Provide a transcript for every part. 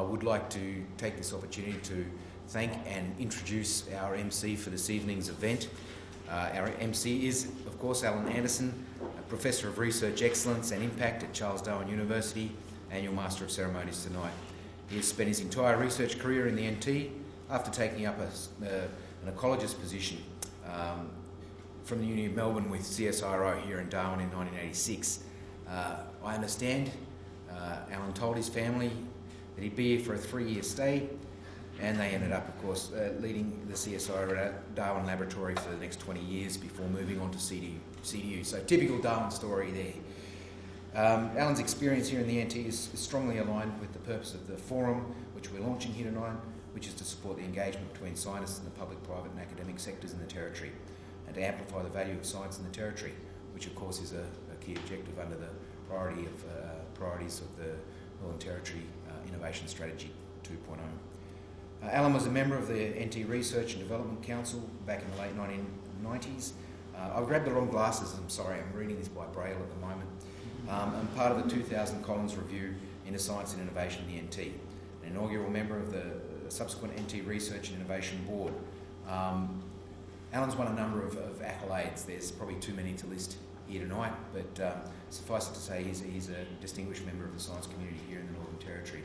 I would like to take this opportunity to thank and introduce our MC for this evening's event. Uh, our MC is, of course, Alan Andersen, a Professor of Research Excellence and Impact at Charles Darwin University, Annual Master of Ceremonies tonight. He has spent his entire research career in the NT after taking up a, uh, an ecologist position um, from the Uni of Melbourne with CSIRO here in Darwin in 1986. Uh, I understand uh, Alan told his family that he'd be here for a three-year stay and they ended up, of course, uh, leading the CSIRO Darwin Laboratory for the next 20 years before moving on to CDU. CDU. So typical Darwin story there. Um, Alan's experience here in the NT is, strongly aligned with the purpose of the forum, which we're launching here tonight, which is to support the engagement between scientists and the public, private and academic sectors in the Territory, and to amplify the value of science in the Territory, which of course is a, a key objective under the priority of, uh, priorities of the Northern Territory Innovation Strategy 2.0. Uh, Alan was a member of the NT Research and Development Council back in the late 1990s. Uh, I've grabbed the wrong glasses, I'm sorry, I'm reading this by Braille at the moment. Um, I'm part of the 2000 Collins Review into Science and Innovation in the NT, an inaugural member of the subsequent NT Research and Innovation Board. Um, Alan's won a number of, of, accolades. There's probably too many to list here tonight, but um, suffice it to say he's, he's a distinguished member of the science community here in the Northern Territory.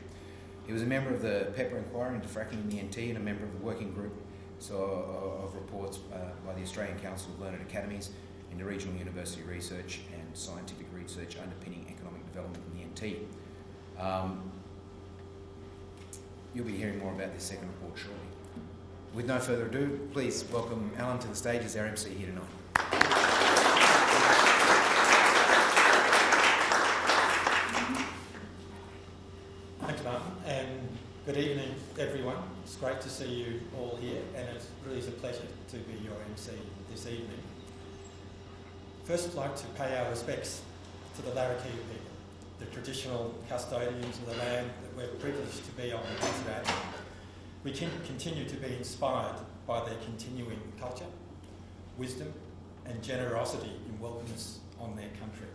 He was a member of the Pepper Inquiry into Fracking in the NT and a member of the working group so, uh, of reports uh, by the Australian Council of Learned Academies into regional university research and scientific research underpinning economic development in the NT. Um, you'll be hearing more about this second report shortly. With no further ado, please welcome Alan to the stage as our MC here tonight. Good evening, everyone. It's great to see you all here, and it really is a pleasure to be your MC this evening. First, I'd like to pay our respects to the Larrakia people, the traditional custodians of the land that we're privileged to be on today. We can continue to be inspired by their continuing culture, wisdom, and generosity in welcoming us on their country.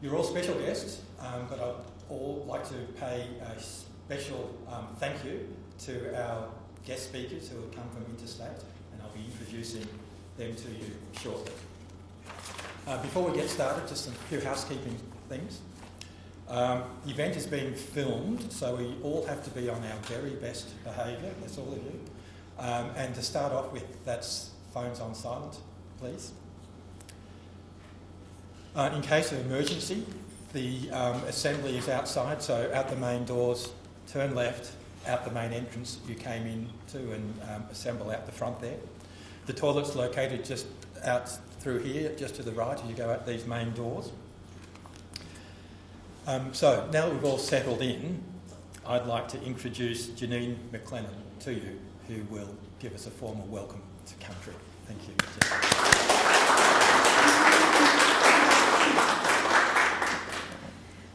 You're all special guests, um, but I'd all like to pay a special um, thank you to our guest speakers who have come from interstate, and I'll be introducing them to you shortly. Uh, before we get started, just a few housekeeping things. Um, the event is being filmed, so we all have to be on our very best behaviour, that's all of you. Um, and to start off with, that's phones on silent, please. Uh, in case of emergency, the um, assembly is outside, so out the main doors, turn left, out the main entrance you came in to and um, assemble out the front there. The toilet's located just out through here, just to the right as you go out these main doors. Um, so now that we've all settled in, I'd like to introduce Janine McLennan to you, who will give us a formal welcome to country. Thank you.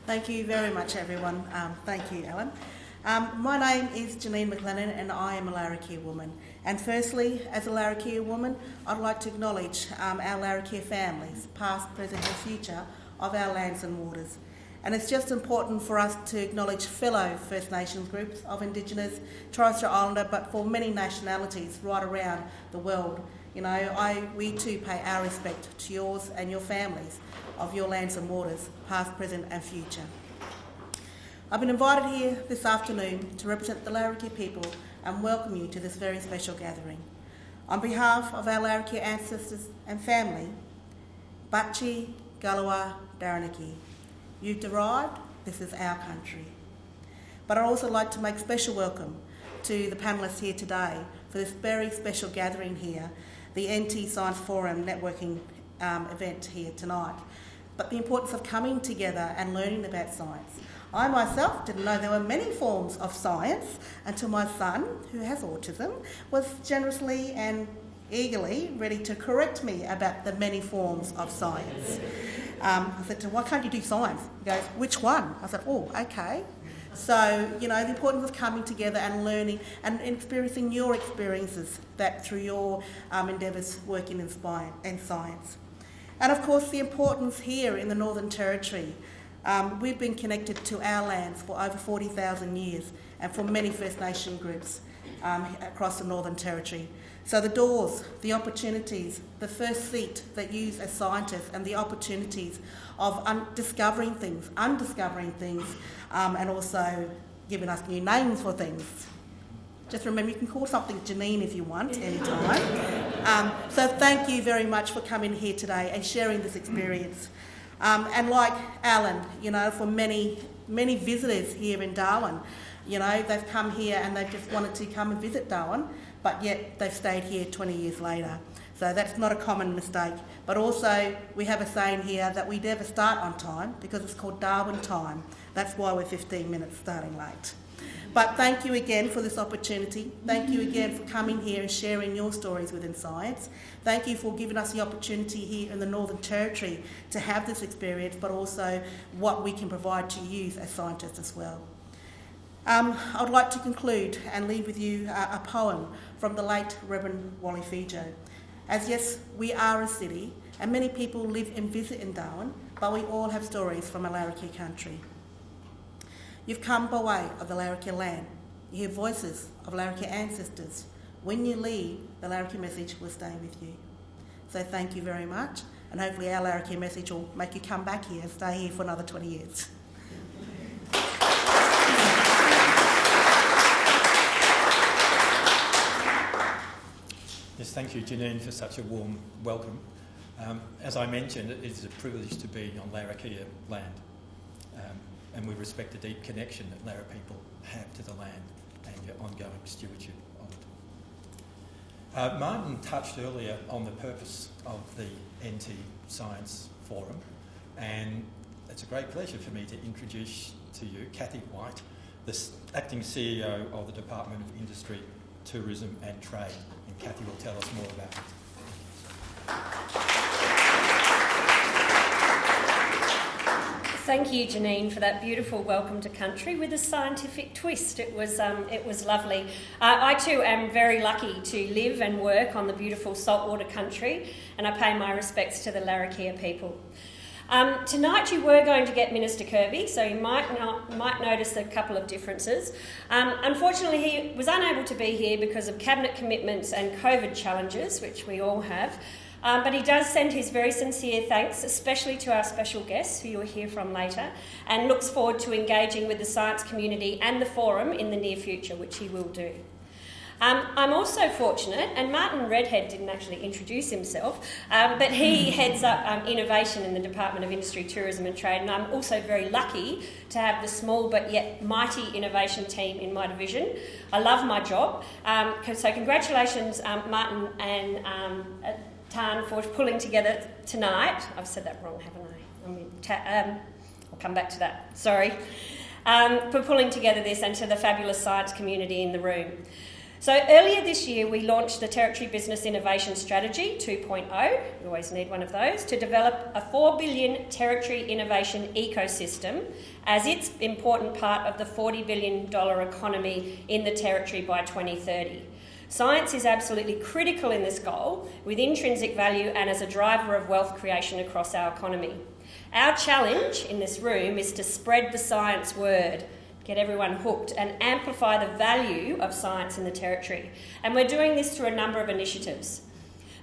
Thank you very much, everyone. Um, thank you, Alan. Um, my name is Janine McLennan and I am a Larrakia woman. And firstly, as a Larrakia woman, I'd like to acknowledge um, our Larrakia families, past, present and future, of our lands and waters. And it's just important for us to acknowledge fellow First Nations groups of Indigenous, Torres Strait Islander, but for many nationalities right around the world. You know, I, we too pay our respect to yours and your families of your lands and waters, past, present and future. I've been invited here this afternoon to represent the Larrakia people and welcome you to this very special gathering. On behalf of our Larrakia ancestors and family, Bachi, Galawa, Daranaki, you've arrived, this is our country. But I'd also like to make special welcome to the panellists here today for this very special gathering here, the NT Science Forum networking um, event here tonight but the importance of coming together and learning about science. I myself didn't know there were many forms of science until my son, who has autism, was generously and eagerly ready to correct me about the many forms of science. Um, I said to him, why can't you do science? He goes, which one? I said, oh, okay. So, you know, the importance of coming together and learning and experiencing your experiences that through your um, endeavours working in, in science. And of course, the importance here in the Northern Territory Um, we've been connected to our lands for over 40,000 years and for many First Nation groups um, across the Northern Territory. So the doors, the opportunities, the first seat that you as scientists and the opportunities of un- discovering things, undiscovering things, um, and also giving us new names for things. Just remember, you can call something Janine if you want, anytime. Um, so thank you very much for coming here today and sharing this experience. Um, and like Alan, you know, for many, many visitors here in Darwin, you know, they've come here and they've just wanted to come and visit Darwin, but yet they've stayed here 20 years later. So that's not a common mistake. But also, we have a saying here that we never start on time because it's called Darwin time. That's why we're 15 minutes starting late. But thank you again for this opportunity. Thank you again for coming here and sharing your stories within science. Thank you for giving us the opportunity here in the Northern Territory to have this experience, but also what we can provide to youth as scientists as well. Um, I would like to conclude and leave with you a, a poem from the late Reverend Wally Fejo. As yes, we are a city, and many people live and visit in Darwin, but we all have stories from a country. You've come by way of the Larrakia land. You hear voices of Larrakia ancestors. When you leave, the Larrakia message will stay with you. So thank you very much, and hopefully our Larrakia message will make you come back here and stay here for another 20 years. Yes, thank you, Janine, for such a warm welcome. Um, as I mentioned, it is a privilege to be on Larrakia land, um, and we respect the deep connection that Larra people have to the land and your ongoing stewardship of it. Uh, Martin touched earlier on the purpose of the NT Science Forum, and it's a great pleasure for me to introduce to you Kathy White, the acting CEO of the Department of Industry, Tourism and Trade. And Kathy will tell us more about it. Thank you, Janine, for that beautiful welcome to country with a scientific twist. It was, um, it was lovely. Uh, I too am very lucky to live and work on the beautiful saltwater country, and I pay my respects to the Larrakia people. Um, tonight you were going to get Minister Kirby, so you might not, might notice a couple of differences. Um, unfortunately, he was unable to be here because of cabinet commitments and COVID challenges, which we all have. Um, but he does send his very sincere thanks, especially to our special guests, who you'll hear from later, and looks forward to engaging with the science community and the forum in the near future, which he will do. Um, I'm also fortunate, and Martin Redhead didn't actually introduce himself, um, but he heads up um, innovation in the Department of Industry, Tourism and Trade, and I'm also very lucky to have the small but yet mighty innovation team in my division. I love my job, um, so congratulations, um, Martin and um, Tan for pulling together tonight. I've said that wrong, haven't I? I mean, um, I'll come back to that. Sorry. Um, for pulling together this and to the fabulous science community in the room. So, earlier this year, we launched the Territory Business Innovation Strategy 2.0, we always need one of those, to develop a 4 billion territory innovation ecosystem as its important part of the $40 billion economy in the Territory by 2030. Science is absolutely critical in this goal, with intrinsic value and as a driver of wealth creation across our economy. Our challenge in this room is to spread the science word, get everyone hooked, and amplify the value of science in the Territory. And we're doing this through a number of initiatives.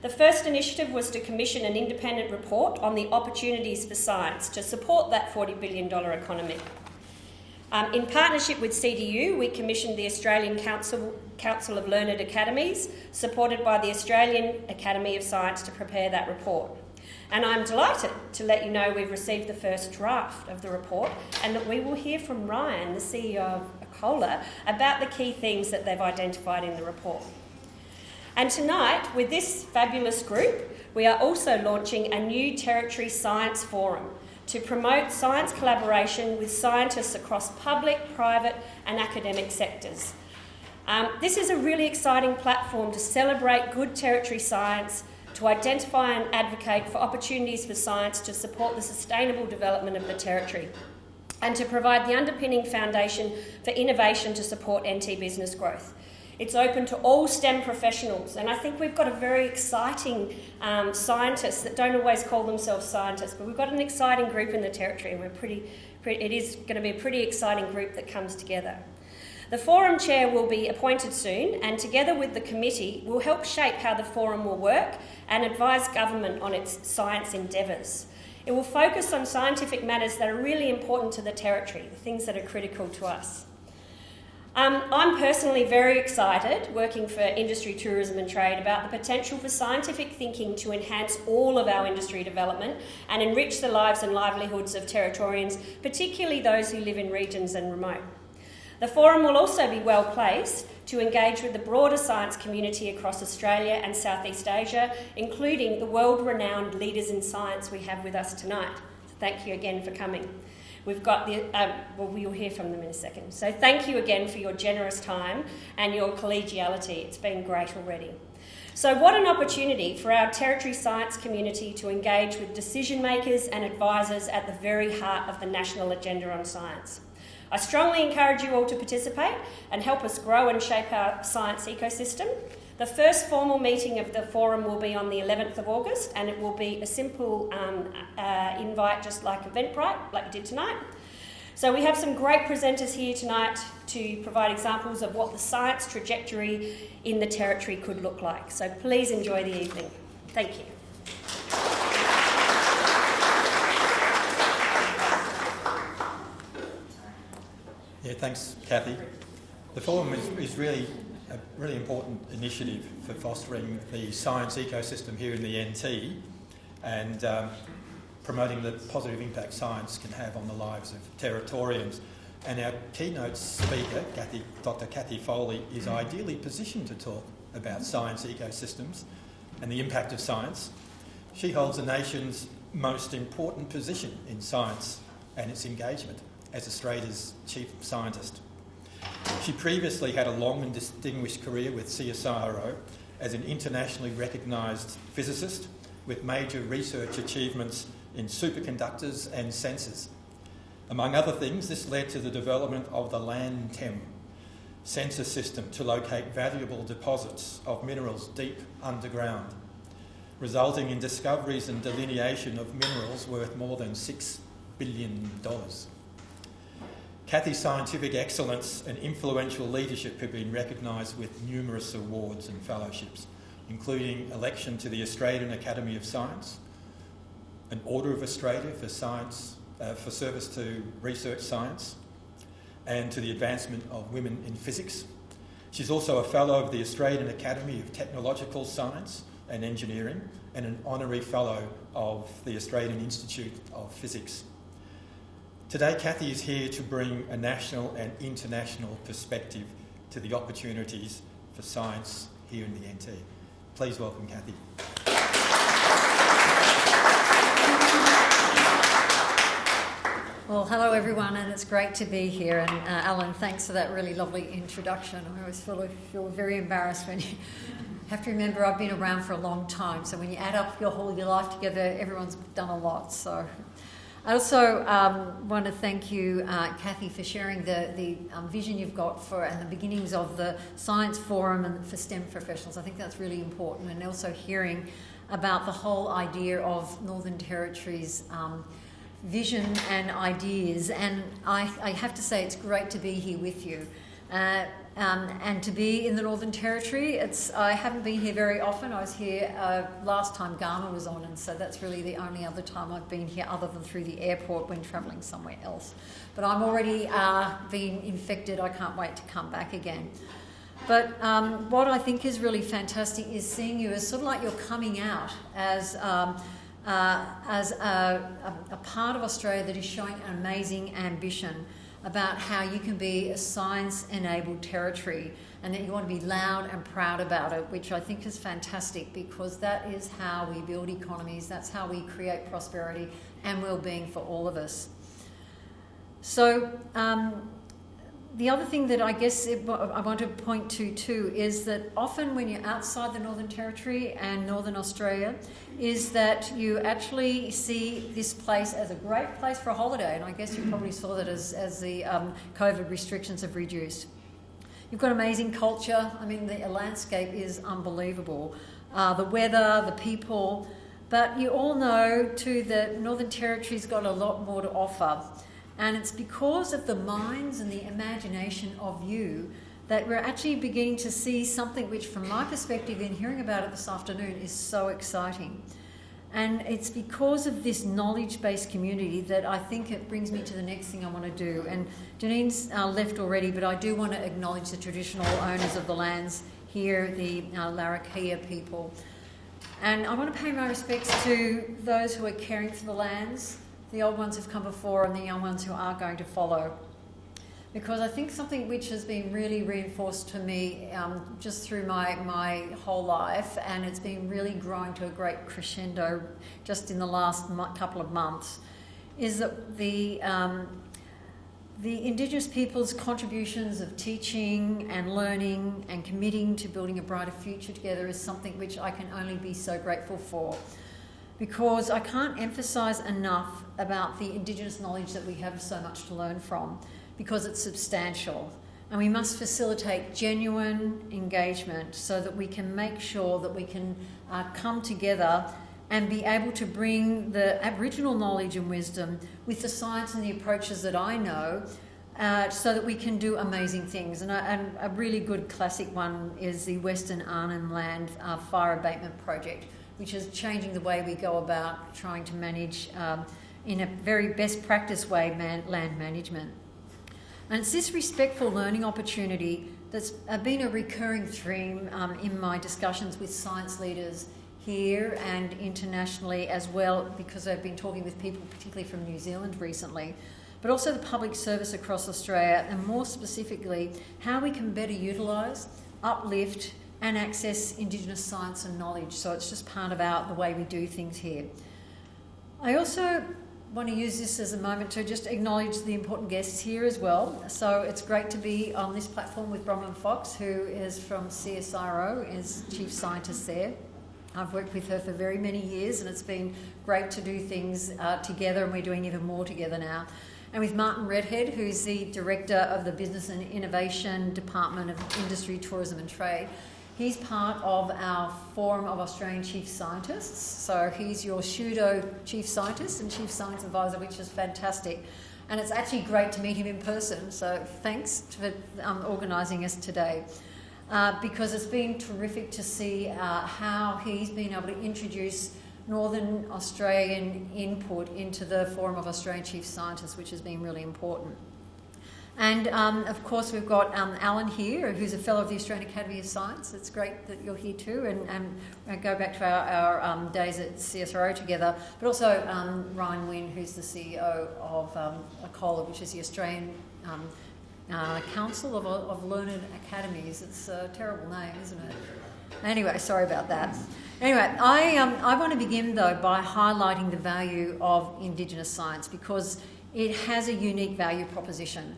The first initiative was to commission an independent report on the opportunities for science to support that $40 billion economy. Um, in partnership with CDU, we commissioned the Australian Council, Council of Learned Academies, supported by the Australian Academy of Science, to prepare that report. And I'm delighted to let you know we've received the first draft of the report and that we will hear from Ryan, the CEO of Acola, about the key themes that they've identified in the report. And tonight, with this fabulous group, we are also launching a new Territory Science Forum to promote science collaboration with scientists across public, private, and academic sectors. Um, this is a really exciting platform to celebrate good territory science, to identify and advocate for opportunities for science to support the sustainable development of the territory, and to provide the underpinning foundation for innovation to support NT business growth. It's open to all STEM professionals, and I think we've got a very exciting um, scientists that don't always call themselves scientists, but we've got an exciting group in the Territory, and we're pretty, pretty it is going to be a pretty exciting group that comes together. The forum chair will be appointed soon, and together with the committee, will help shape how the forum will work and advise government on its science endeavours. It will focus on scientific matters that are really important to the Territory, the things that are critical to us. Um, I'm personally very excited, working for industry, tourism, and trade, about the potential for scientific thinking to enhance all of our industry development and enrich the lives and livelihoods of Territorians, particularly those who live in regions and remote. The forum will also be well placed to engage with the broader science community across Australia and Southeast Asia, including the world renowned leaders in science we have with us tonight. Thank you again for coming. We've got the, uh, well, we'll hear from them in a second. So thank you again for your generous time and your collegiality. It's been great already. So, what an opportunity for our Territory science community to engage with decision makers and advisors at the very heart of the national agenda on science. I strongly encourage you all to participate and help us grow and shape our science ecosystem. The first formal meeting of the forum will be on the 11th of August, and it will be a simple um, uh, invite, just like Eventbrite, like we did tonight. So, we have some great presenters here tonight to provide examples of what the science trajectory in the Territory could look like. So, please enjoy the evening. Thank you. Yeah, thanks, Kathy. The forum is, is really a really important initiative for fostering the science ecosystem here in the NT and um, promoting the positive impact science can have on the lives of Territorians. And our keynote speaker, Cathy, Dr. Cathy Foley, is ideally positioned to talk about science ecosystems and the impact of science. She holds the nation's most important position in science and its engagement as Australia's chief scientist. She previously had a long and distinguished career with CSIRO as an internationally recognised physicist with major research achievements in superconductors and sensors. Among other things, this led to the development of the LANDTEM sensor system to locate valuable deposits of minerals deep underground, resulting in discoveries and delineation of minerals worth more than $6 billion. Cathy's scientific excellence and influential leadership have been recognised with numerous awards and fellowships, including election to the Australian Academy of Science, an Order of Australia for science uh, for service to research science, and to the advancement of women in physics. She's also a fellow of the Australian Academy of Technological Science and Engineering and an honorary fellow of the Australian Institute of Physics. Today, Cathy is here to bring a national and international perspective to the opportunities for science here in the NT. Please welcome Cathy. Well, hello everyone, and it's great to be here. And uh, Alan, thanks for that really lovely introduction. I always feel, feel very embarrassed when you have to remember I've been around for a long time. So when you add up your whole of your life together, everyone's done a lot. So I also um, want to thank you, uh, Kathy, for sharing the, the um, vision you've got for and the beginnings of the Science Forum and for STEM professionals. I think that's really important, and also hearing about the whole idea of Northern Territory's um, vision and ideas. And I, I, have to say, it's great to be here with you. Uh, um, and to be in the Northern Territory, it's I haven't been here very often. I was here uh, last time Garma was on, and so that's really the only other time I've been here, other than through the airport when travelling somewhere else. But I'm already uh, being infected. I can't wait to come back again. But um, what I think is really fantastic is seeing you as sort of like you're coming out as. Um, uh, as a, a, a part of Australia that is showing an amazing ambition about how you can be a science enabled territory and that you want to be loud and proud about it, which I think is fantastic because that is how we build economies, that's how we create prosperity and well being for all of us. So, um, the other thing that I guess I want to point to too is that often when you're outside the Northern Territory and Northern Australia, is that you actually see this place as a great place for a holiday. And I guess you probably saw that as, as the um, COVID restrictions have reduced. You've got amazing culture. I mean, the landscape is unbelievable. Uh, the weather, the people. But you all know too that Northern Territory's got a lot more to offer. And it's because of the minds and the imagination of you that we're actually beginning to see something which, from my perspective, in hearing about it this afternoon, is so exciting. And it's because of this knowledge based community that I think it brings me to the next thing I want to do. And Janine's uh, left already, but I do want to acknowledge the traditional owners of the lands here, the uh, Larrakia people. And I want to pay my respects to those who are caring for the lands, the old ones who've come before, and the young ones who are going to follow because I think something which has been really reinforced to me um, just through my, my whole life, and it's been really growing to a great crescendo just in the last couple of months, is that the, um, the Indigenous people's contributions of teaching and learning and committing to building a brighter future together is something which I can only be so grateful for. Because I can't emphasise enough about the Indigenous knowledge that we have so much to learn from because it's substantial. And we must facilitate genuine engagement so that we can make sure that we can uh, come together and be able to bring the Aboriginal knowledge and wisdom with the science and the approaches that I know uh, so that we can do amazing things. And a, and a, really good classic one is the Western Arnhem Land uh, Fire Abatement Project, which is changing the way we go about trying to manage um, in a very best practice way man, land management. And it's this respectful learning opportunity that's been a recurring theme um, in my discussions with science leaders here and internationally as well, because I've been talking with people, particularly from New Zealand recently, but also the public service across Australia, and more specifically, how we can better utilise, uplift, and access Indigenous science and knowledge. So it's just part of our, the way we do things here. I also want to use this as a moment to just acknowledge the important guests here as well. So it's great to be on this platform with Bronwyn Fox, who is from CSIRO, is chief scientist there. I've worked with her for very many years, and it's been great to do things uh, together, and we're doing even more together now. And with Martin Redhead, who's the director of the Business and Innovation Department of Industry, Tourism and Trade. He's part of our Forum of Australian Chief Scientists. So he's your pseudo chief scientist and chief science advisor, which is fantastic. And it's actually great to meet him in person. So thanks for um, organising us today. Uh, because it's been terrific to see uh, how he's been able to introduce Northern Australian input into the Forum of Australian Chief Scientists, which has been really important. And um, of course, we've got um, Alan here, who's a fellow of the Australian Academy of Science. It's great that you're here too, and, and go back to our, our um, days at CSIRO together. But also um, Ryan Winn, who's the CEO of um, ACOLA, which is the Australian um, uh, Council of, of Learned Academies. It's a terrible name, isn't it? Anyway, sorry about that. Anyway, I, um, I want to begin though by highlighting the value of Indigenous science because it has a unique value proposition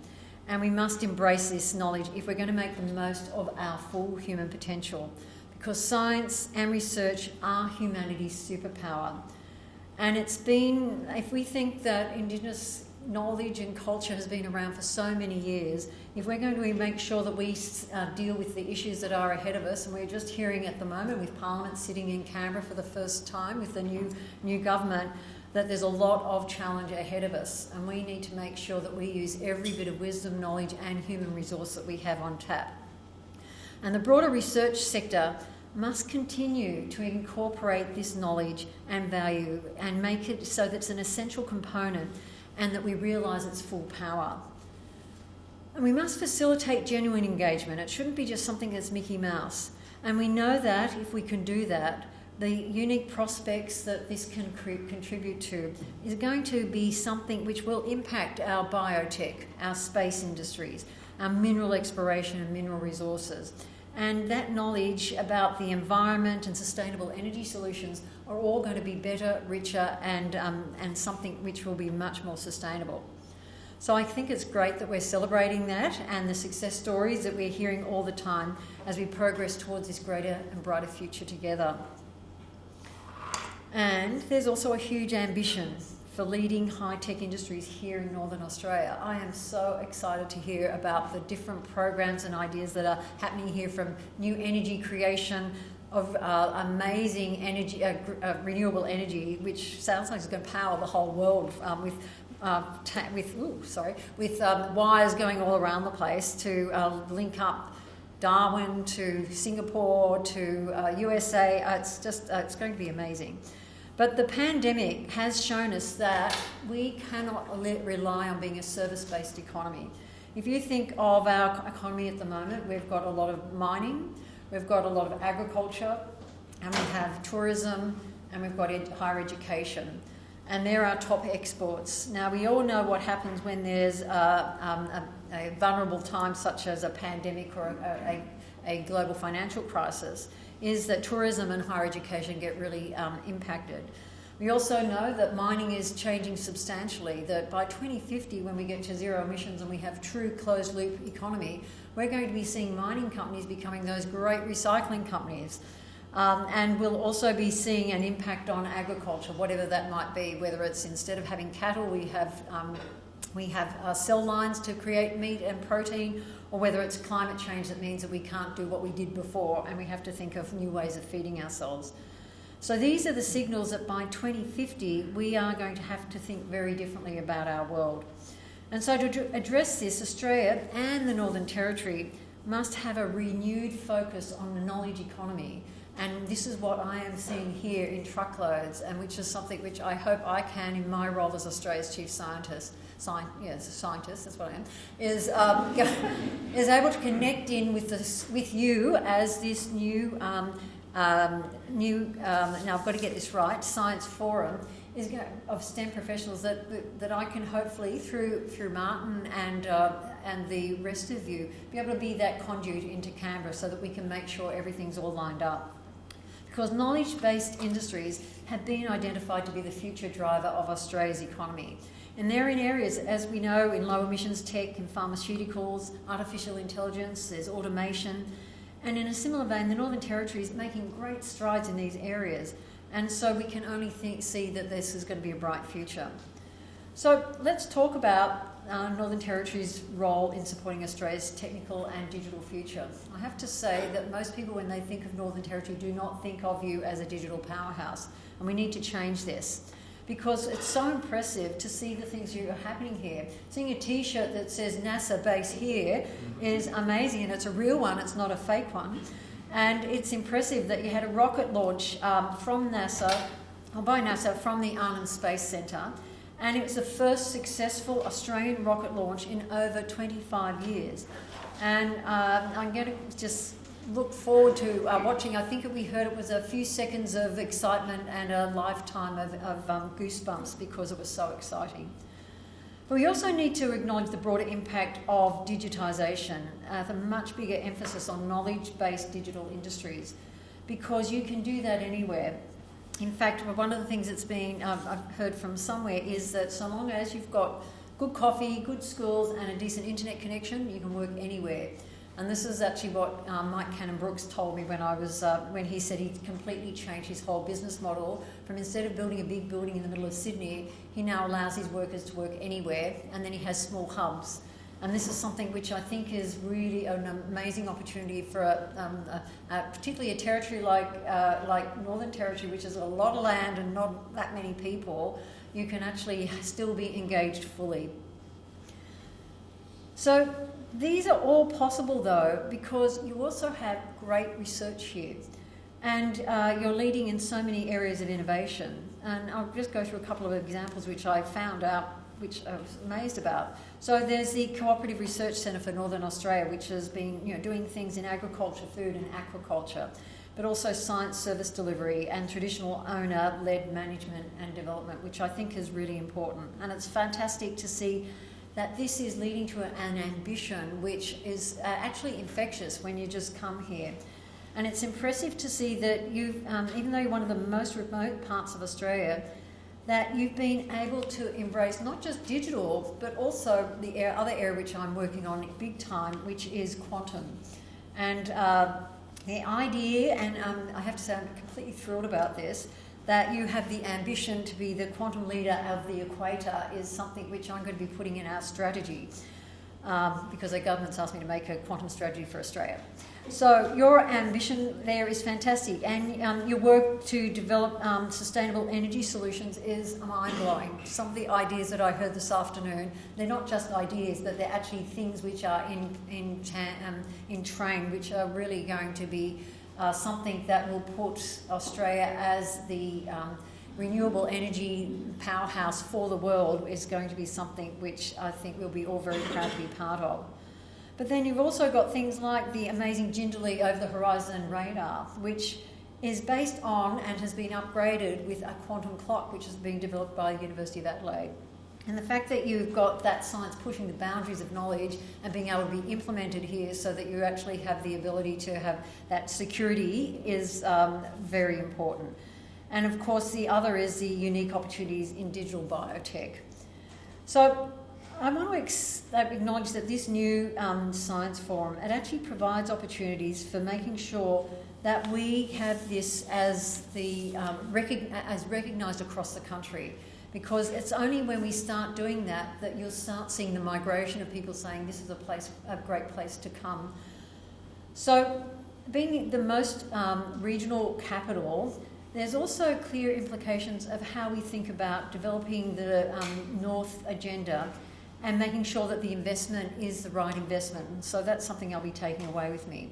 and we must embrace this knowledge if we're going to make the most of our full human potential. Because science and research are humanity's superpower. And it's been, if we think that Indigenous knowledge and culture has been around for so many years, if we're going to make sure that we uh, deal with the issues that are ahead of us, and we're just hearing at the moment with Parliament sitting in Canberra for the first time with the new new government, that there's a lot of challenge ahead of us, and we need to make sure that we use every bit of wisdom, knowledge, and human resource that we have on tap. And the broader research sector must continue to incorporate this knowledge and value and make it so that it's an essential component and that we realise its full power. And we must facilitate genuine engagement. It shouldn't be just something that's Mickey Mouse. And we know that if we can do that, the unique prospects that this can contribute to is going to be something which will impact our biotech, our space industries, our mineral exploration and mineral resources. And that knowledge about the environment and sustainable energy solutions are all going to be better, richer, and, um, and something which will be much more sustainable. So I think it's great that we're celebrating that and the success stories that we're hearing all the time as we progress towards this greater and brighter future together. And there's also a huge ambition for leading high tech industries here in Northern Australia. I am so excited to hear about the different programs and ideas that are happening here from new energy creation. Of uh, amazing energy, uh, uh, renewable energy, which sounds like it's going to power the whole world um, with uh, with ooh, sorry with um, wires going all around the place to uh, link up Darwin to Singapore to uh, USA. Uh, it's just uh, it's going to be amazing. But the pandemic has shown us that we cannot rely on being a service-based economy. If you think of our economy at the moment, we've got a lot of mining, we've got a lot of agriculture, and we have tourism, and we've got ed- higher education and they're our top exports. Now, we all know what happens when there's uh, um, a, a, vulnerable time, such as a pandemic or a, a, a, global financial crisis, is that tourism and higher education get really um, impacted. We also know that mining is changing substantially, that by 2050, when we get to zero emissions and we have true closed loop economy, we're going to be seeing mining companies becoming those great recycling companies um, and we'll also be seeing an impact on agriculture, whatever that might be, whether it's instead of having cattle, we have, um, we have uh, cell lines to create meat and protein, or whether it's climate change that means that we can't do what we did before and we have to think of new ways of feeding ourselves. So these are the signals that by 2050 we are going to have to think very differently about our world. And so to address this, Australia and the Northern Territory must have a renewed focus on the knowledge economy and this is what I am seeing here in truckloads, and which is something which I hope I can, in my role as Australia's chief scientist, sci- yes, scientist, that's what I am, is, um, is able to connect in with, this, with you as this new, um, um, new um, now I've got to get this right, science forum is of STEM professionals that, that, that, I can hopefully, through, through Martin and, uh, and the rest of you, be able to be that conduit into Canberra so that we can make sure everything's all lined up because knowledge based industries have been identified to be the future driver of Australia's economy. And they're in areas, as we know, in low emissions tech and pharmaceuticals, artificial intelligence, there's automation. And in a similar vein, the Northern Territory is making great strides in these areas. And so we can only think, see that this is going to be a bright future. So let's talk about uh, Northern Territory's role in supporting Australia's technical and digital future. I have to say that most people, when they think of Northern Territory, do not think of you as a digital powerhouse, and we need to change this because it's so impressive to see the things that are happening here. Seeing a T-shirt that says NASA base here is amazing, and it's a real one; it's not a fake one. And it's impressive that you had a rocket launch um, from NASA, or by NASA, from the Arnhem Space Centre and it was the first successful Australian rocket launch in over 25 years. And uh, I'm going to just look forward to uh, watching. I think we heard it was a few seconds of excitement and a lifetime of, of um, goosebumps because it was so exciting. But we also need to acknowledge the broader impact of digitisation, uh, the much bigger emphasis on knowledge based digital industries, because you can do that anywhere. In fact, one of the things that's been um, I've heard from somewhere is that so long as you've got good coffee, good schools, and a decent internet connection, you can work anywhere. And this is actually what um, Mike Cannon-Brookes told me when I was uh, when he said he completely changed his whole business model from instead of building a big building in the middle of Sydney, he now allows his workers to work anywhere, and then he has small hubs. And this is something which I think is really an amazing opportunity for, a, um, a, a, particularly a territory like, uh, like Northern Territory, which is a lot of land and not that many people. You can actually still be engaged fully. So these are all possible though because you also have great research here and uh, you're leading in so many areas of innovation. And I'll just go through a couple of examples which I found out which I was amazed about. So there's the Cooperative Research Centre for Northern Australia, which has been you know, doing things in agriculture, food and aquaculture, but also science service delivery and traditional owner-led management and development, which I think is really important. And it's fantastic to see that this is leading to an ambition which is uh, actually infectious when you just come here. And it's impressive to see that you've, um, even though you're one of the most remote parts of Australia, that you've been able to embrace not just digital, but also the other area which I'm working on big time, which is quantum. And uh, the idea, and um, I have to say I'm completely thrilled about this, that you have the ambition to be the quantum leader of the equator is something which I'm going to be putting in our strategy um, because the government's asked me to make a quantum strategy for Australia. So your ambition there is fantastic, and um, your work to develop um, sustainable energy solutions is mind-blowing. Some of the ideas that I heard this afternoon, they're not just ideas, but they're actually things which are in in, um, in train, which are really going to be uh, something that will put Australia as the um, renewable energy powerhouse for the world is going to be something which I think we'll be all very proud to be part of. But then you've also got things like the amazing Jindalee Over the Horizon radar, which is based on and has been upgraded with a quantum clock, which has been developed by the University of Adelaide. And the fact that you've got that science pushing the boundaries of knowledge and being able to be implemented here so that you actually have the ability to have that security is um, very important. And of course, the other is the unique opportunities in digital biotech. So I want to ex- acknowledge that this new um, science forum it actually provides opportunities for making sure that we have this as the um, rec- as recognised across the country. Because it's only when we start doing that that you'll start seeing the migration of people saying this is a place, a great place to come. So, being the most um, regional capital, there's also clear implications of how we think about developing the um, North agenda and making sure that the investment is the right investment. So that's something I'll be taking away with me.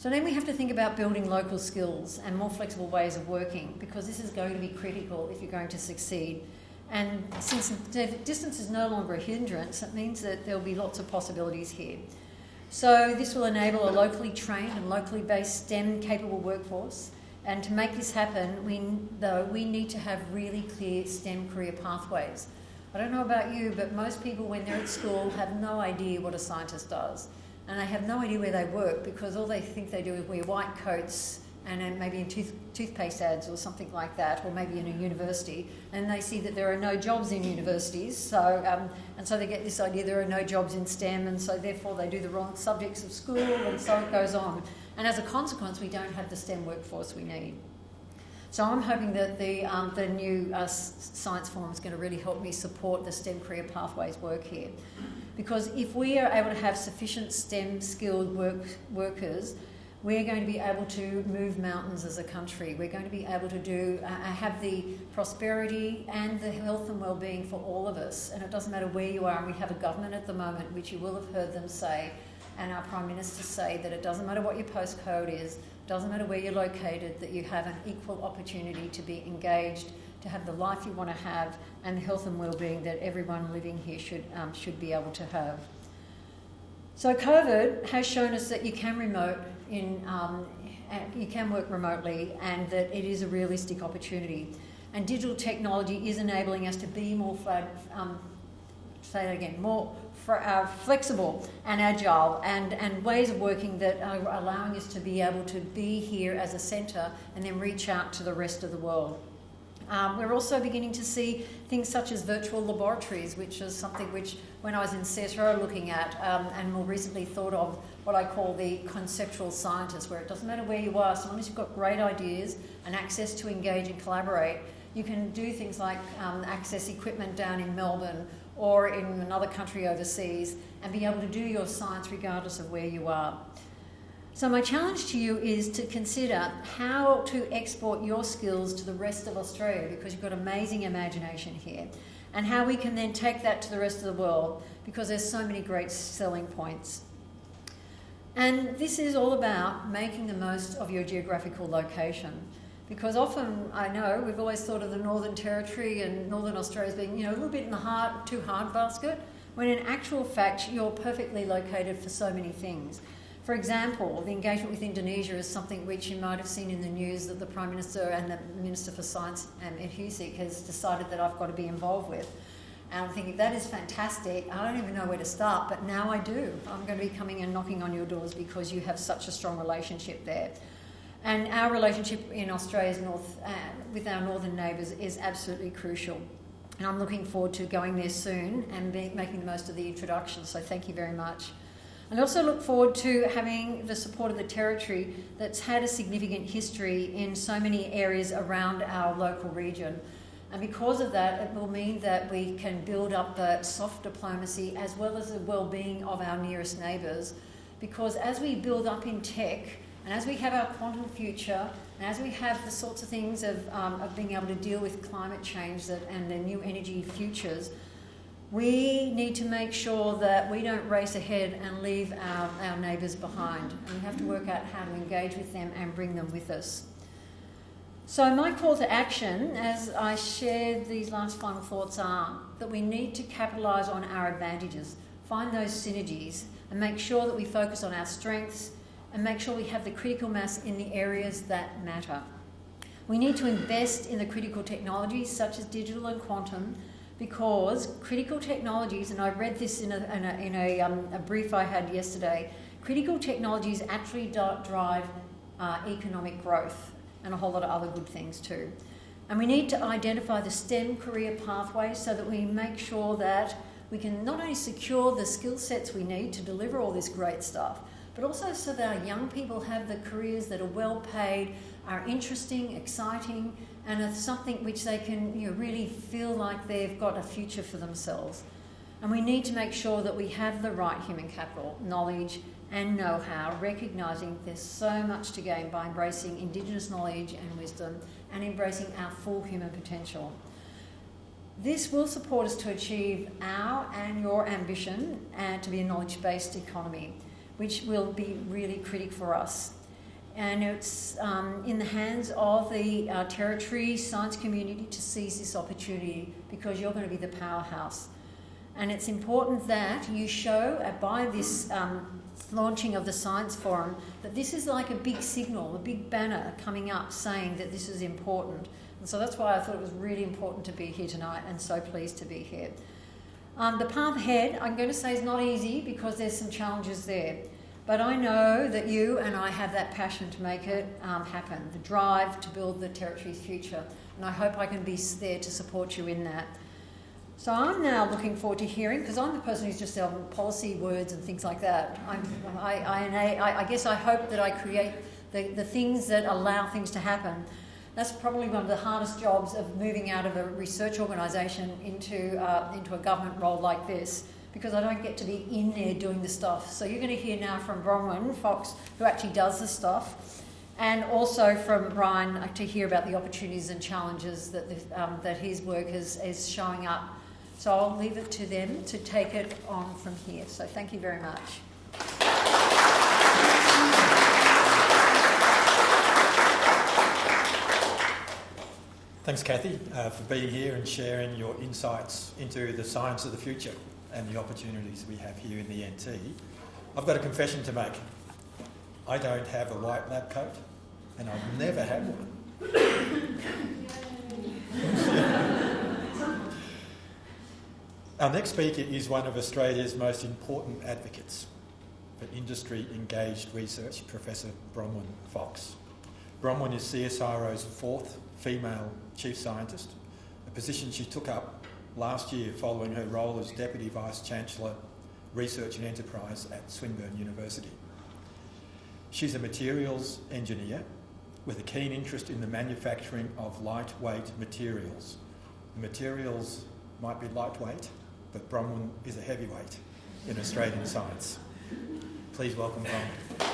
So then we have to think about building local skills and more flexible ways of working because this is going to be critical if you're going to succeed. And since distance is no longer a hindrance, it means that there'll be lots of possibilities here. So this will enable a locally trained and locally based STEM capable workforce. And to make this happen, we, though, we need to have really clear STEM career pathways. I don't know about you, but most people, when they're at school, have no idea what a scientist does. And they have no idea where they work because all they think they do is wear white coats and maybe in tooth, toothpaste ads or something like that, or maybe in a university, and they see that there are no jobs in universities, so um, and so they get this idea there are no jobs in STEM, and so therefore they do the wrong subjects of school, and so it goes on. And as a consequence, we don't have the STEM workforce we need. So I'm hoping that the, um, the new uh, science forum is going to really help me support the STEM career pathways work here. Because if we are able to have sufficient STEM skilled work, workers, we're going to be able to move mountains as a country. We're going to be able to do uh, uh have the prosperity and the health and well-being for all of us. And it doesn't matter where you are. And we have a government at the moment, which you will have heard them say, and our prime minister say that it doesn't matter what your postcode is, doesn't matter where you're located, that you have an equal opportunity to be engaged, to have the life you want to have, and the health and well-being that everyone living here should um, should be able to have. So COVID has shown us that you can remote in um, you can work remotely, and that it is a realistic opportunity. And digital technology is enabling us to be more um, say that again more uh, flexible and agile and, and ways of working that are allowing us to be able to be here as a centre and then reach out to the rest of the world. Um, we're also beginning to see things such as virtual laboratories, which is something which, when I was in CSIRO looking at, um, and more recently thought of what I call the conceptual scientist, where it doesn't matter where you are, so long as you've got great ideas and access to engage and collaborate, you can do things like um, access equipment down in Melbourne or in another country overseas and be able to do your science regardless of where you are. So, my challenge to you is to consider how to export your skills to the rest of Australia because you've got amazing imagination here, and how we can then take that to the rest of the world because there's so many great selling points. And this is all about making the most of your geographical location. Because often I know we've always thought of the Northern Territory and Northern Australia as being, you know, a little bit in the hard, too hard basket, when in actual fact you're perfectly located for so many things. For example, the engagement with Indonesia is something which you might have seen in the news that the Prime Minister and the Minister for Science, um, Ed has decided that I've got to be involved with. And I'm thinking, that is fantastic. I don't even know where to start, but now I do. I'm going to be coming and knocking on your doors because you have such a strong relationship there. And our relationship in Australia's north, uh, with our northern neighbours is absolutely crucial. And I'm looking forward to going there soon and be, making the most of the introduction. So thank you very much. And I also look forward to having the support of the Territory that's had a significant history in so many areas around our local region. And because of that, it will mean that we can build up the soft diplomacy as well as the well-being of our nearest neighbours. Because as we build up in tech, and as we have our quantum future, and as we have the sorts of things of, um, of being able to deal with climate change that, and the new energy futures, we need to make sure that we don't race ahead and leave our, our neighbours behind. And we have to work out how to engage with them and bring them with us. So, my call to action as I share these last final thoughts are that we need to capitalise on our advantages, find those synergies, and make sure that we focus on our strengths and make sure we have the critical mass in the areas that matter. We need to invest in the critical technologies such as digital and quantum because critical technologies, and I read this in a, in a, in a, um, a brief I had yesterday, critical technologies actually drive uh, economic growth and a whole lot of other good things too. And we need to identify the STEM career pathways so that we make sure that we can not only secure the skill sets we need to deliver all this great stuff, but also so that our young people have the careers that are well paid, are interesting, exciting, and are something which they can you know, really feel like they've got a future for themselves. And we need to make sure that we have the right human capital, knowledge, and know how, recognising there's so much to gain by embracing Indigenous knowledge and wisdom and embracing our full human potential. This will support us to achieve our and your ambition and to be a knowledge based economy, which will be really critical for us. And it's um, in the hands of the uh, Territory science community to seize this opportunity because you're going to be the powerhouse. And it's important that you show uh, by this um, launching of the Science Forum that this is like a big signal, a big banner coming up saying that this is important. And so that's why I thought it was really important to be here tonight and so pleased to be here. Um, the path ahead, I'm going to say, is not easy because there's some challenges there. But I know that you and I have that passion to make it um, happen, the drive to build the Territory's future. And I hope I can be there to support you in that. So I'm now looking forward to hearing, because I'm the person who's just selling policy words and things like that. I, I, I, guess I hope that I create the, the things that allow things to happen. That's probably one of the hardest jobs of moving out of a research organisation into, uh, into a government role like this, because I don't get to be in there doing the stuff. So you're going to hear now from Bronwyn Fox, who actually does the stuff, and also from Brian to hear about the opportunities and challenges that, the, um, that his work is, is showing up so I'll leave it to them to take it on from here. So thank you very much. Thanks, Cathy, uh, for being here and sharing your insights into the science of the future and the opportunities we have here in the NT. I've got a confession to make. I don't have a white lab coat, and I've never had one. Our next speaker is one of Australia's most important advocates for industry engaged research, Professor Bronwyn Fox. Bronwyn is CSIRO's fourth female chief scientist, a position she took up last year following her role as Deputy Vice Chancellor, Research and Enterprise at Swinburne University. She's a materials engineer with a keen interest in the manufacturing of lightweight materials. The materials might be lightweight, but Bronwyn is a heavyweight in Australian science. Please welcome Bronwyn.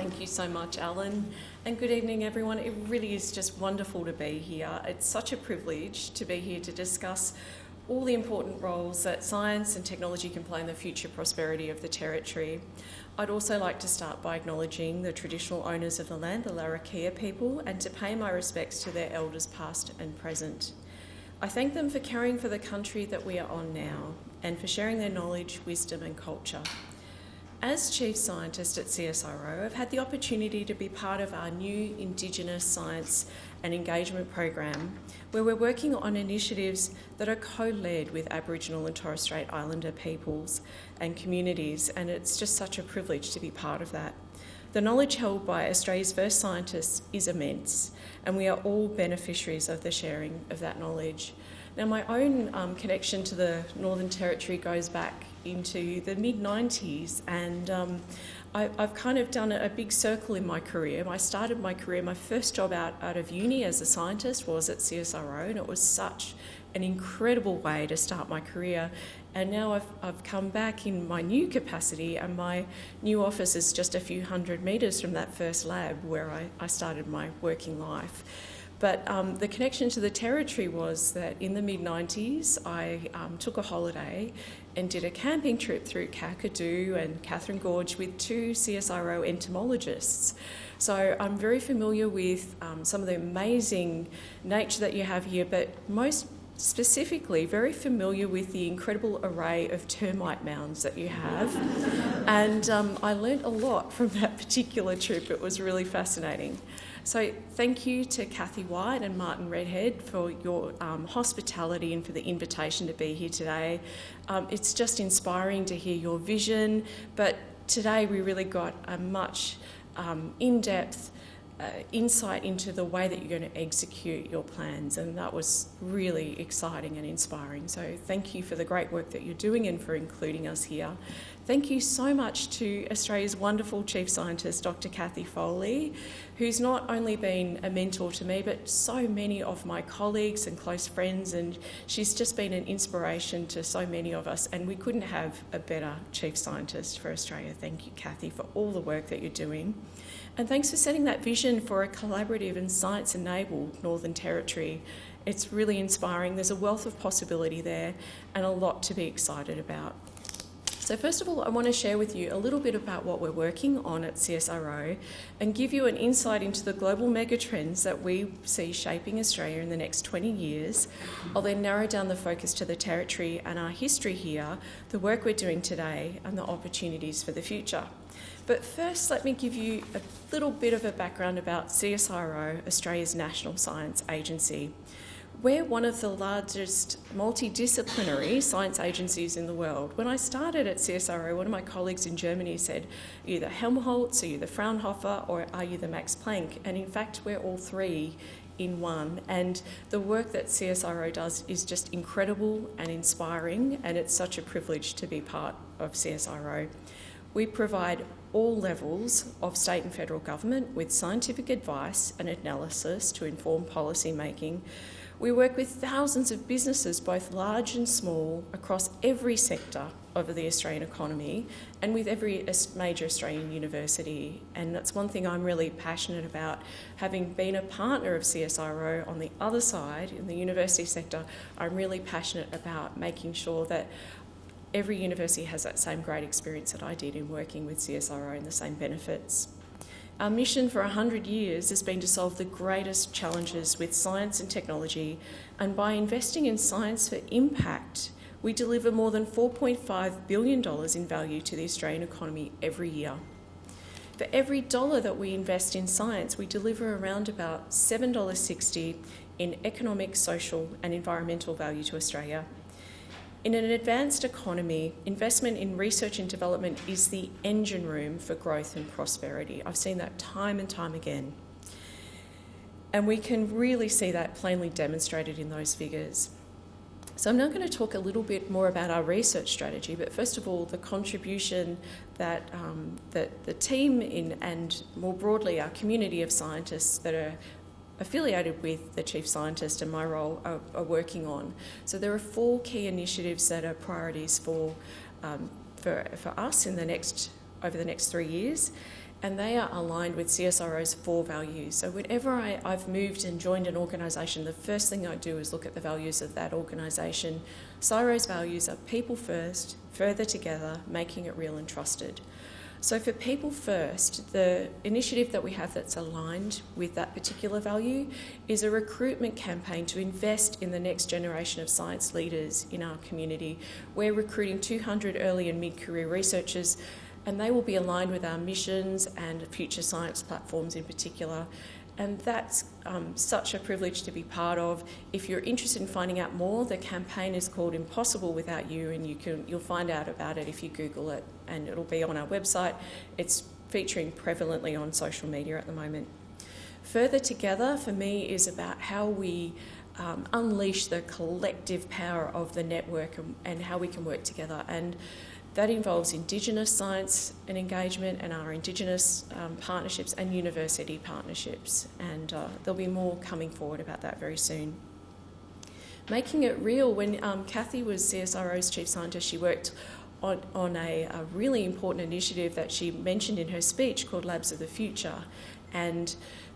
Thank you so much, Alan. And good evening, everyone. It really is just wonderful to be here. It's such a privilege to be here to discuss all the important roles that science and technology can play in the future prosperity of the Territory. I'd also like to start by acknowledging the traditional owners of the land, the Larrakia people, and to pay my respects to their elders past and present. I thank them for caring for the country that we are on now and for sharing their knowledge, wisdom, and culture. As Chief Scientist at CSIRO, I've had the opportunity to be part of our new Indigenous Science and Engagement program, where we're working on initiatives that are co led with Aboriginal and Torres Strait Islander peoples and communities, and it's just such a privilege to be part of that. The knowledge held by Australia's first scientists is immense, and we are all beneficiaries of the sharing of that knowledge. Now, my own um, connection to the Northern Territory goes back into the mid 90s, and um, I, have kind of done a, a, big circle in my career. I started my career, my first job out, out of uni as a scientist was at CSIRO, and it was such an incredible way to start my career. And now I've, I've come back in my new capacity, and my new office is just a few hundred metres from that first lab where I, I started my working life. But um, the connection to the territory was that in the mid 90s, I um, took a holiday and did a camping trip through Kakadu and Katherine Gorge with two CSIRO entomologists. So I'm very familiar with um, some of the amazing nature that you have here, but most specifically very familiar with the incredible array of termite mounds that you have. and um, I learnt a lot from that particular trip. It was really fascinating. So, thank you to Kathy White and Martin Redhead for your um, hospitality and for the invitation to be here today. Um, it's just inspiring to hear your vision, but today we really got a much um, in depth uh, insight into the way that you're going to execute your plans, and that was really exciting and inspiring. So, thank you for the great work that you're doing and for including us here. Thank you so much to Australia's wonderful Chief Scientist, Dr. Cathy Foley, who's not only been a mentor to me, but so many of my colleagues and close friends, and she's just been an inspiration to so many of us. And we couldn't have a better Chief Scientist for Australia. Thank you, Cathy, for all the work that you're doing. And thanks for setting that vision for a collaborative and science enabled Northern Territory. It's really inspiring. There's a wealth of possibility there and a lot to be excited about. So, first of all, I want to share with you a little bit about what we're working on at CSIRO and give you an insight into the global megatrends that we see shaping Australia in the next 20 years. I'll then narrow down the focus to the territory and our history here, the work we're doing today, and the opportunities for the future. But first, let me give you a little bit of a background about CSIRO, Australia's national science agency. We're one of the largest multidisciplinary science agencies in the world. When I started at CSIRO, one of my colleagues in Germany said, Are you the Helmholtz, are you the Fraunhofer, or are you the Max Planck? And in fact, we're all three in one. And the work that CSIRO does is just incredible and inspiring, and it's such a privilege to be part of CSIRO. We provide all levels of state and federal government with scientific advice and analysis to inform policy making. We work with thousands of businesses, both large and small, across every sector of the Australian economy and with every major Australian university. And that's one thing I'm really passionate about. Having been a partner of CSIRO on the other side, in the university sector, I'm really passionate about making sure that every university has that same great experience that I did in working with CSIRO and the same benefits. Our mission for 100 years has been to solve the greatest challenges with science and technology, and by investing in science for impact, we deliver more than $4.5 billion in value to the Australian economy every year. For every dollar that we invest in science, we deliver around about $7.60 in economic, social, and environmental value to Australia in an advanced economy, investment in research and development is the engine room for growth and prosperity. I've seen that time and time again. And we can really see that plainly demonstrated in those figures. So, I'm now going to talk a little bit more about our research strategy, but first of all, the contribution that, um, that the team in, and more broadly our community of scientists that are affiliated with the chief scientist and my role are, are working on. So there are four key initiatives that are priorities for, um, for, for us in the next, over the next three years. And they are aligned with CSIRO's four values. So, whenever I, I've moved and joined an organisation, the first thing I do is look at the values of that organisation. CSIRO's values are people first, further together, making it real and trusted. So, for People First, the initiative that we have that's aligned with that particular value is a recruitment campaign to invest in the next generation of science leaders in our community. We're recruiting 200 early and mid career researchers, and they will be aligned with our missions and future science platforms in particular and that's um, such a privilege to be part of. If you're interested in finding out more, the campaign is called Impossible Without You, and you can you'll find out about it if you Google it, and it'll be on our website. It's featuring prevalently on social media at the moment. Further together for me is about how we um, unleash the collective power of the network and, and how we can work together. And that involves Indigenous science and engagement and our Indigenous um, partnerships and university partnerships. And uh, there'll be more coming forward about that very soon. Making it real, when um, Cathy was CSIRO's chief scientist, she worked on, on a, a really important initiative that she mentioned in her speech called Labs of the Future. And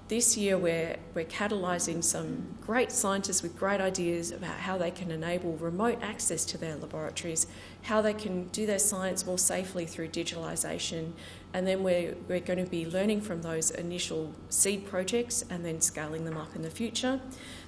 this year we're, we're catalysing some great scientists with great ideas about how they can enable remote access to their laboratories, how they can do their science more safely through digitalisation, and then we're, we're going to be learning from those initial seed projects and then scaling them up in the future.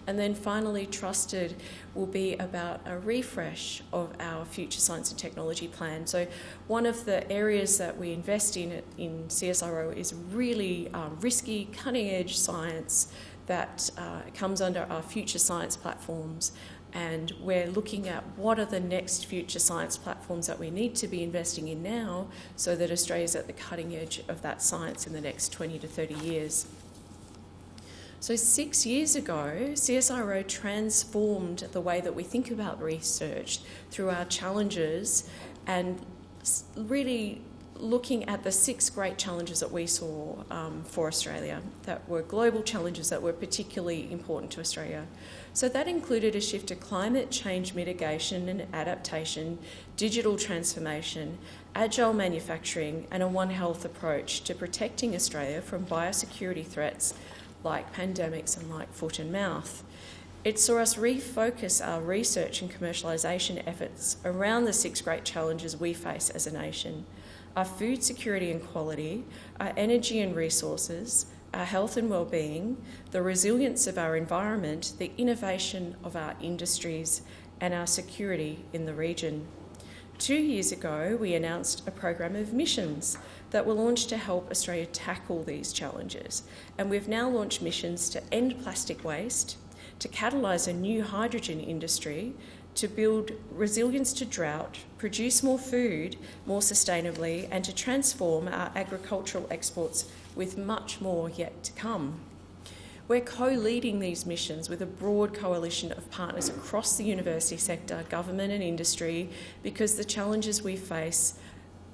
And then finally, Trusted will be about a refresh of our future science and technology plan. So, one of the areas that we invest in in CSIRO is really um, risky, cutting edge science that uh, comes under our future science platforms. And we're looking at what are the next future science platforms that we need to be investing in now so that Australia's at the cutting edge of that science in the next 20 to 30 years. So, six years ago, CSIRO transformed the way that we think about research through our challenges and really looking at the six great challenges that we saw um, for Australia that were global challenges that were particularly important to Australia. So, that included a shift to climate change mitigation and adaptation, digital transformation, agile manufacturing, and a One Health approach to protecting Australia from biosecurity threats like pandemics and like foot and mouth. It saw us refocus our research and commercialisation efforts around the six great challenges we face as a nation our food security and quality, our energy and resources, our health and well-being, the resilience of our environment, the innovation of our industries, and our security in the region. Two years ago, we announced a program of missions that were launched to help Australia tackle these challenges. And we've now launched missions to end plastic waste, to catalyse a new hydrogen industry, to build resilience to drought, produce more food more sustainably, and to transform our agricultural exports with much more yet to come. We're co leading these missions with a broad coalition of partners across the university sector, government, and industry because the challenges we face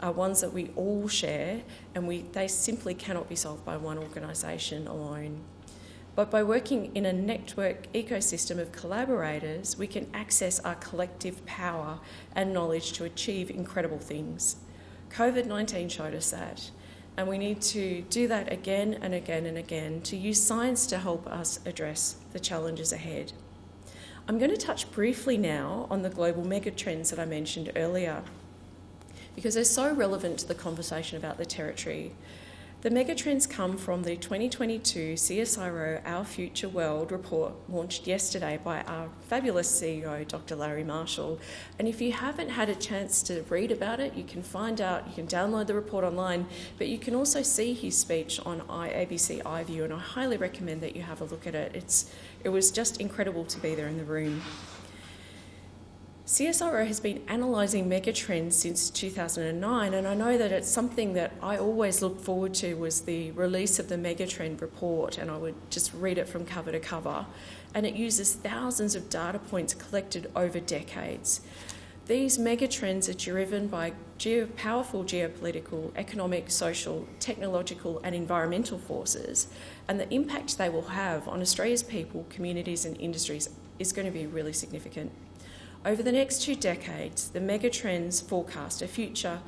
are ones that we all share and we, they simply cannot be solved by one organisation alone. But by working in a network ecosystem of collaborators, we can access our collective power and knowledge to achieve incredible things. COVID 19 showed us that, and we need to do that again and again and again to use science to help us address the challenges ahead. I'm going to touch briefly now on the global megatrends that I mentioned earlier because they're so relevant to the conversation about the territory. The megatrends come from the 2022 CSIRO Our Future World report launched yesterday by our fabulous CEO, Dr. Larry Marshall. And if you haven't had a chance to read about it, you can find out, you can download the report online, but you can also see his speech on ABC iView, and I highly recommend that you have a look at it. It's, it was just incredible to be there in the room. CSIRO has been analysing megatrends since 2009, and I know that it's something that I always look forward to was the release of the megatrend report, and I would just read it from cover to cover. And it uses thousands of data points collected over decades. These megatrends are driven by geo- powerful geopolitical, economic, social, technological, and environmental forces, and the impact they will have on Australia's people, communities, and industries is going to be really significant. Over the next two decades, the megatrends forecast a future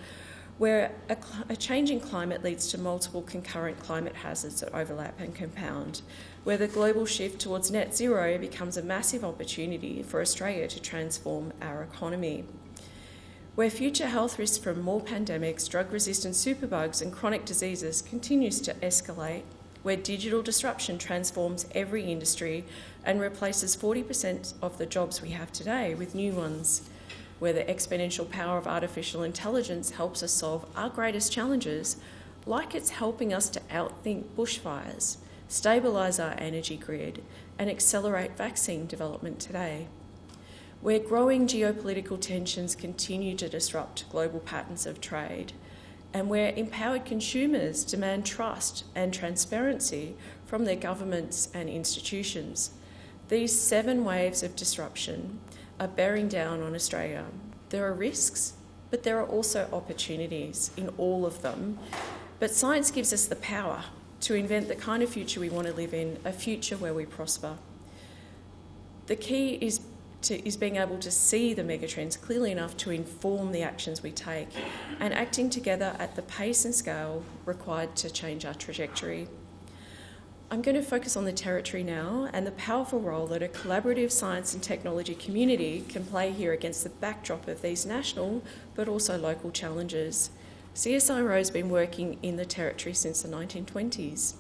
where a, a, changing climate leads to multiple concurrent climate hazards that overlap and compound, where the global shift towards net zero becomes a massive opportunity for Australia to transform our economy, where future health risks from more pandemics, drug resistant superbugs, and chronic diseases continues to escalate, where digital disruption transforms every industry and replaces 40% of the jobs we have today with new ones, where the exponential power of artificial intelligence helps us solve our greatest challenges, like it's helping us to outthink bushfires, stabilise our energy grid, and accelerate vaccine development today. Where growing geopolitical tensions continue to disrupt global patterns of trade, and where empowered consumers demand trust and transparency from their governments and institutions These seven waves of disruption are bearing down on Australia. There are risks, but there are also opportunities in all of them. But science gives us the power to invent the kind of future we want to live in, a future where we prosper. The key is to, is being able to see the megatrends clearly enough to inform the actions we take and acting together at the pace and scale required to change our trajectory. I'm going to focus on the territory now and the powerful role that a collaborative science and technology community can play here against the backdrop of these national but also local challenges. CSIRO has been working in the territory since the 1920s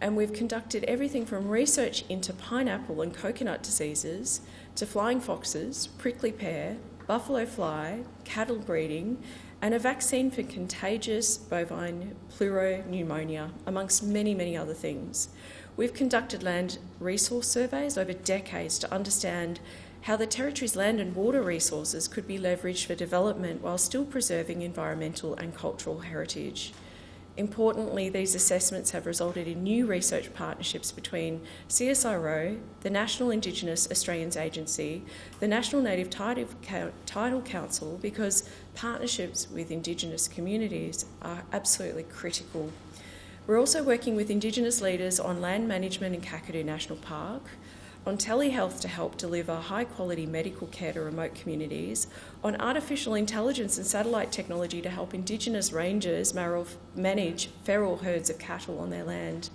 and we've conducted everything from research into pineapple and coconut diseases to flying foxes, prickly pear, buffalo fly, cattle breeding, and a vaccine for contagious bovine pleuropneumonia, amongst many, many other things. We've conducted land resource surveys over decades to understand how the Territory's land and water resources could be leveraged for development while still preserving environmental and cultural heritage. Importantly, these assessments have resulted in new research partnerships between CSIRO, the National Indigenous Australians Agency, the National Native Title Council, because partnerships with Indigenous communities are absolutely critical. We're also working with Indigenous leaders on land management in Kakadu National Park, on telehealth to help deliver high quality medical care to remote communities, on artificial intelligence and satellite technology to help Indigenous rangers manage feral herds of cattle on their land.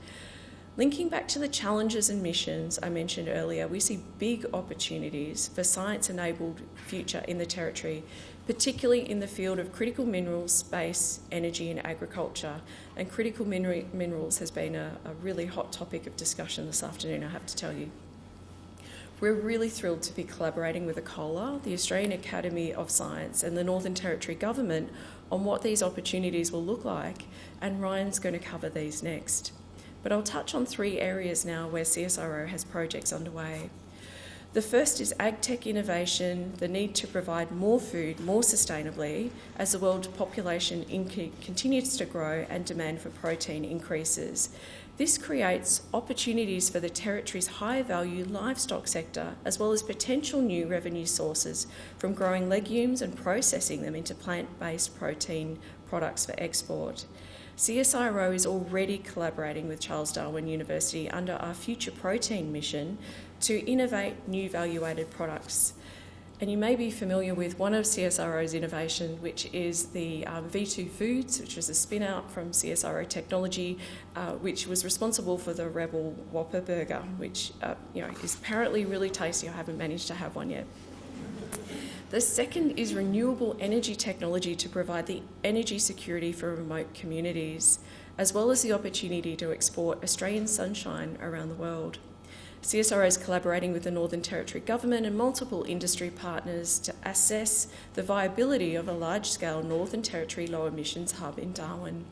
Linking back to the challenges and missions I mentioned earlier, we see big opportunities for science enabled future in the Territory, particularly in the field of critical minerals, space, energy, and agriculture. And critical minerals has been a, a really hot topic of discussion this afternoon, I have to tell you. We're really thrilled to be collaborating with ACOLA, the Australian Academy of Science, and the Northern Territory Government on what these opportunities will look like, and Ryan's going to cover these next. But I'll touch on three areas now where CSIRO has projects underway. The first is agtech innovation, the need to provide more food more sustainably as the world population continues to grow and demand for protein increases. This creates opportunities for the Territory's high value livestock sector, as well as potential new revenue sources from growing legumes and processing them into plant based protein products for export. CSIRO is already collaborating with Charles Darwin University under our Future Protein mission to innovate new value added products and you may be familiar with one of CSIRO's innovation, which is the um, V2 Foods, which was a spin out from CSIRO Technology, uh, which was responsible for the Rebel Whopper Burger, which uh, you know is apparently really tasty. I haven't managed to have one yet. The second is renewable energy technology to provide the energy security for remote communities, as well as the opportunity to export Australian sunshine around the world. CSIRO is collaborating with the Northern Territory Government and multiple industry partners to assess the viability of a large scale Northern Territory low emissions hub in Darwin.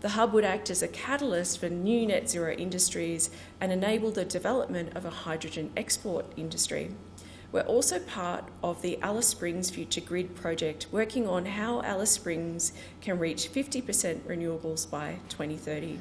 The hub would act as a catalyst for new net zero industries and enable the development of a hydrogen export industry. We're also part of the Alice Springs Future Grid project, working on how Alice Springs can reach 50% renewables by 2030.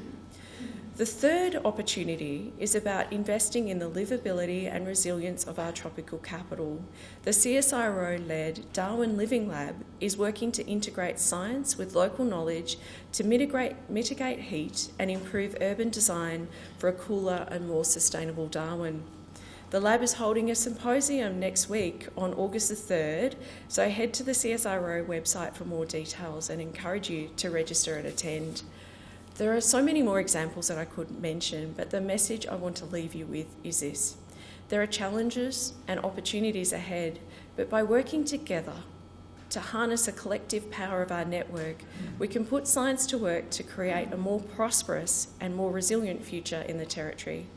The third opportunity is about investing in the livability and resilience of our tropical capital. The CSIRO led Darwin Living Lab is working to integrate science with local knowledge to mitigate, mitigate heat and improve urban design for a cooler and more sustainable Darwin. The lab is holding a symposium next week on August the 3rd, so head to the CSIRO website for more details and encourage you to register and attend. There are so many more examples that I could mention, but the message I want to leave you with is this. There are challenges and opportunities ahead, but by working together to harness a collective power of our network, we can put science to work to create a more prosperous and more resilient future in the Territory.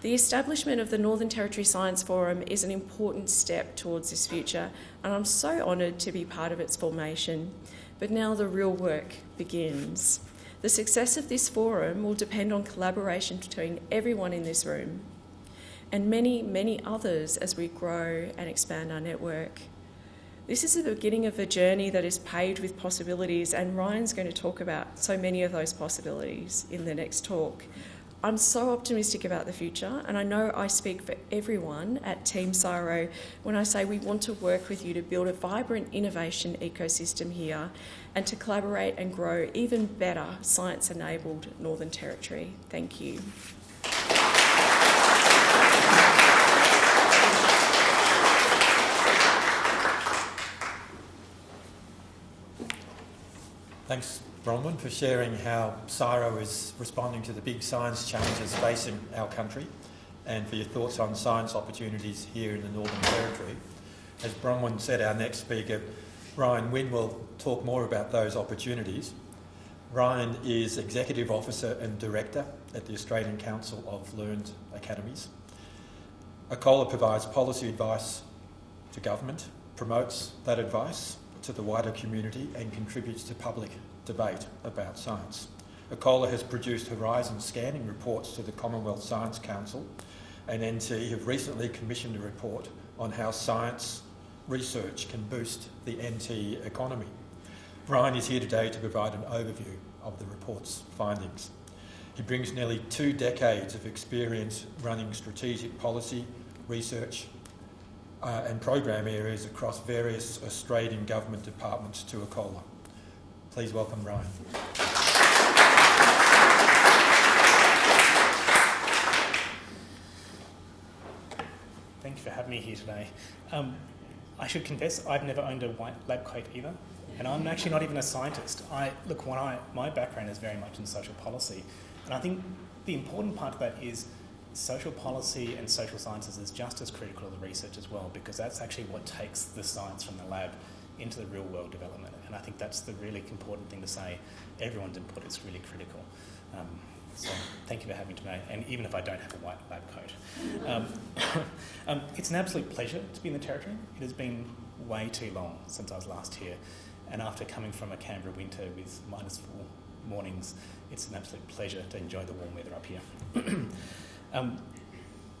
The establishment of the Northern Territory Science Forum is an important step towards this future, and I'm so honoured to be part of its formation. But now the real work begins. The success of this forum will depend on collaboration between everyone in this room and many, many others as we grow and expand our network. This is the beginning of a journey that is paved with possibilities, and Ryan's going to talk about so many of those possibilities in the next talk. I'm so optimistic about the future, and I know I speak for everyone at Team CSIRO when I say we want to work with you to build a vibrant innovation ecosystem here and to collaborate and grow even better science enabled Northern Territory. Thank you. Thanks, Bronwyn, for sharing how CSIRO is responding to the big science challenges facing our country and for your thoughts on science opportunities here in the Northern Territory. As Bronwyn said, our next speaker, Ryan Winn, will talk more about those opportunities. Ryan is Executive Officer and Director at the Australian Council of Learned Academies. ACOLA provides policy advice to government, promotes that advice to the wider community and contributes to public debate about science. ACOLA has produced horizon scanning reports to the Commonwealth Science Council and NT have recently commissioned a report on how science research can boost the NT economy. Brian is here today to provide an overview of the report's findings. He brings nearly two decades of experience running strategic policy, research, uh, and program areas across various Australian government departments to ACOLA. Please welcome Ryan. Thank you for having me here today. Um, I should confess, I've never owned a white lab coat either, and I'm actually not even a scientist. I look, when I my background is very much in social policy, and I think the important part of that is social policy and social sciences is just as critical to the research as well, because that's actually what takes the science from the lab into the real world development. And I think that's the really important thing to say. Everyone's input is really critical. Um, so thank you for having me today, and even if I don't have a white lab coat. Um, um, it's an absolute pleasure to be in the Territory. It has been way too long since I was last here, and after coming from a Canberra winter with minus four mornings, it's an absolute pleasure to enjoy the warm weather up here. um,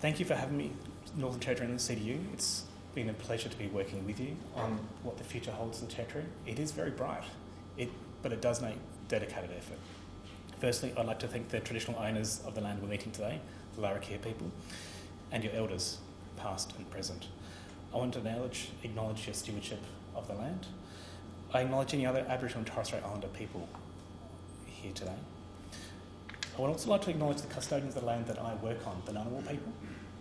thank you for having me, Northern Territory and the CDU. It's been a pleasure to be working with you on what the future holds for the Territory. It is very bright, it, but it does make dedicated effort. Firstly, I'd like to thank the traditional owners of the land we're meeting today, the Larrakia people, and your elders, past and present. I want to acknowledge, acknowledge your stewardship of the land. I acknowledge any other Aboriginal and Torres Strait Islander people here today. I would also like to acknowledge the custodians of the land that I work on, the Ngunnawal people,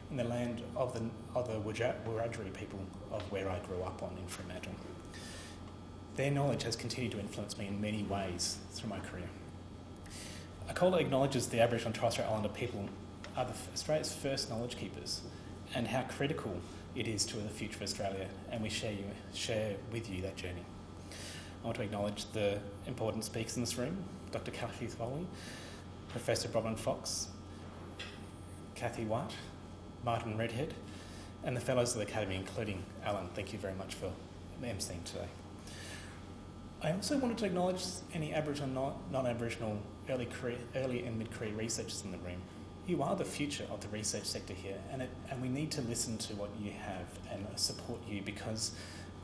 and the land of the, of the Wiradjuri people of where I grew up on in Fremantle. Their knowledge has continued to influence me in many ways through my career. ACOLA acknowledges the Aboriginal and Torres Strait Islander people are Australia's first knowledge keepers and how critical it is to the future of Australia, and we share, you, share with you that journey. I want to acknowledge the important speakers in this room Dr. Cathy Foley, Professor Bronwyn Fox, Kathy White, Martin Redhead, and the Fellows of the Academy, including Alan. Thank you very much for emceeing today. I also wanted to acknowledge any Aboriginal, and non Aboriginal early, career, early and mid career researchers in the room. You are the future of the research sector here, and, it, and we need to listen to what you have and support you because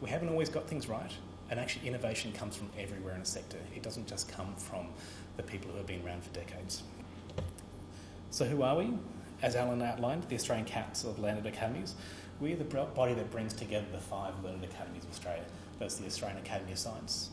we haven't always got things right. And actually, innovation comes from everywhere in a sector. It doesn't just come from the people who have been around for decades. So, who are we? As Alan outlined, the Australian Council of Learned Academies, we're the body that brings together the five learned academies of Australia. That's the Australian Academy of Science,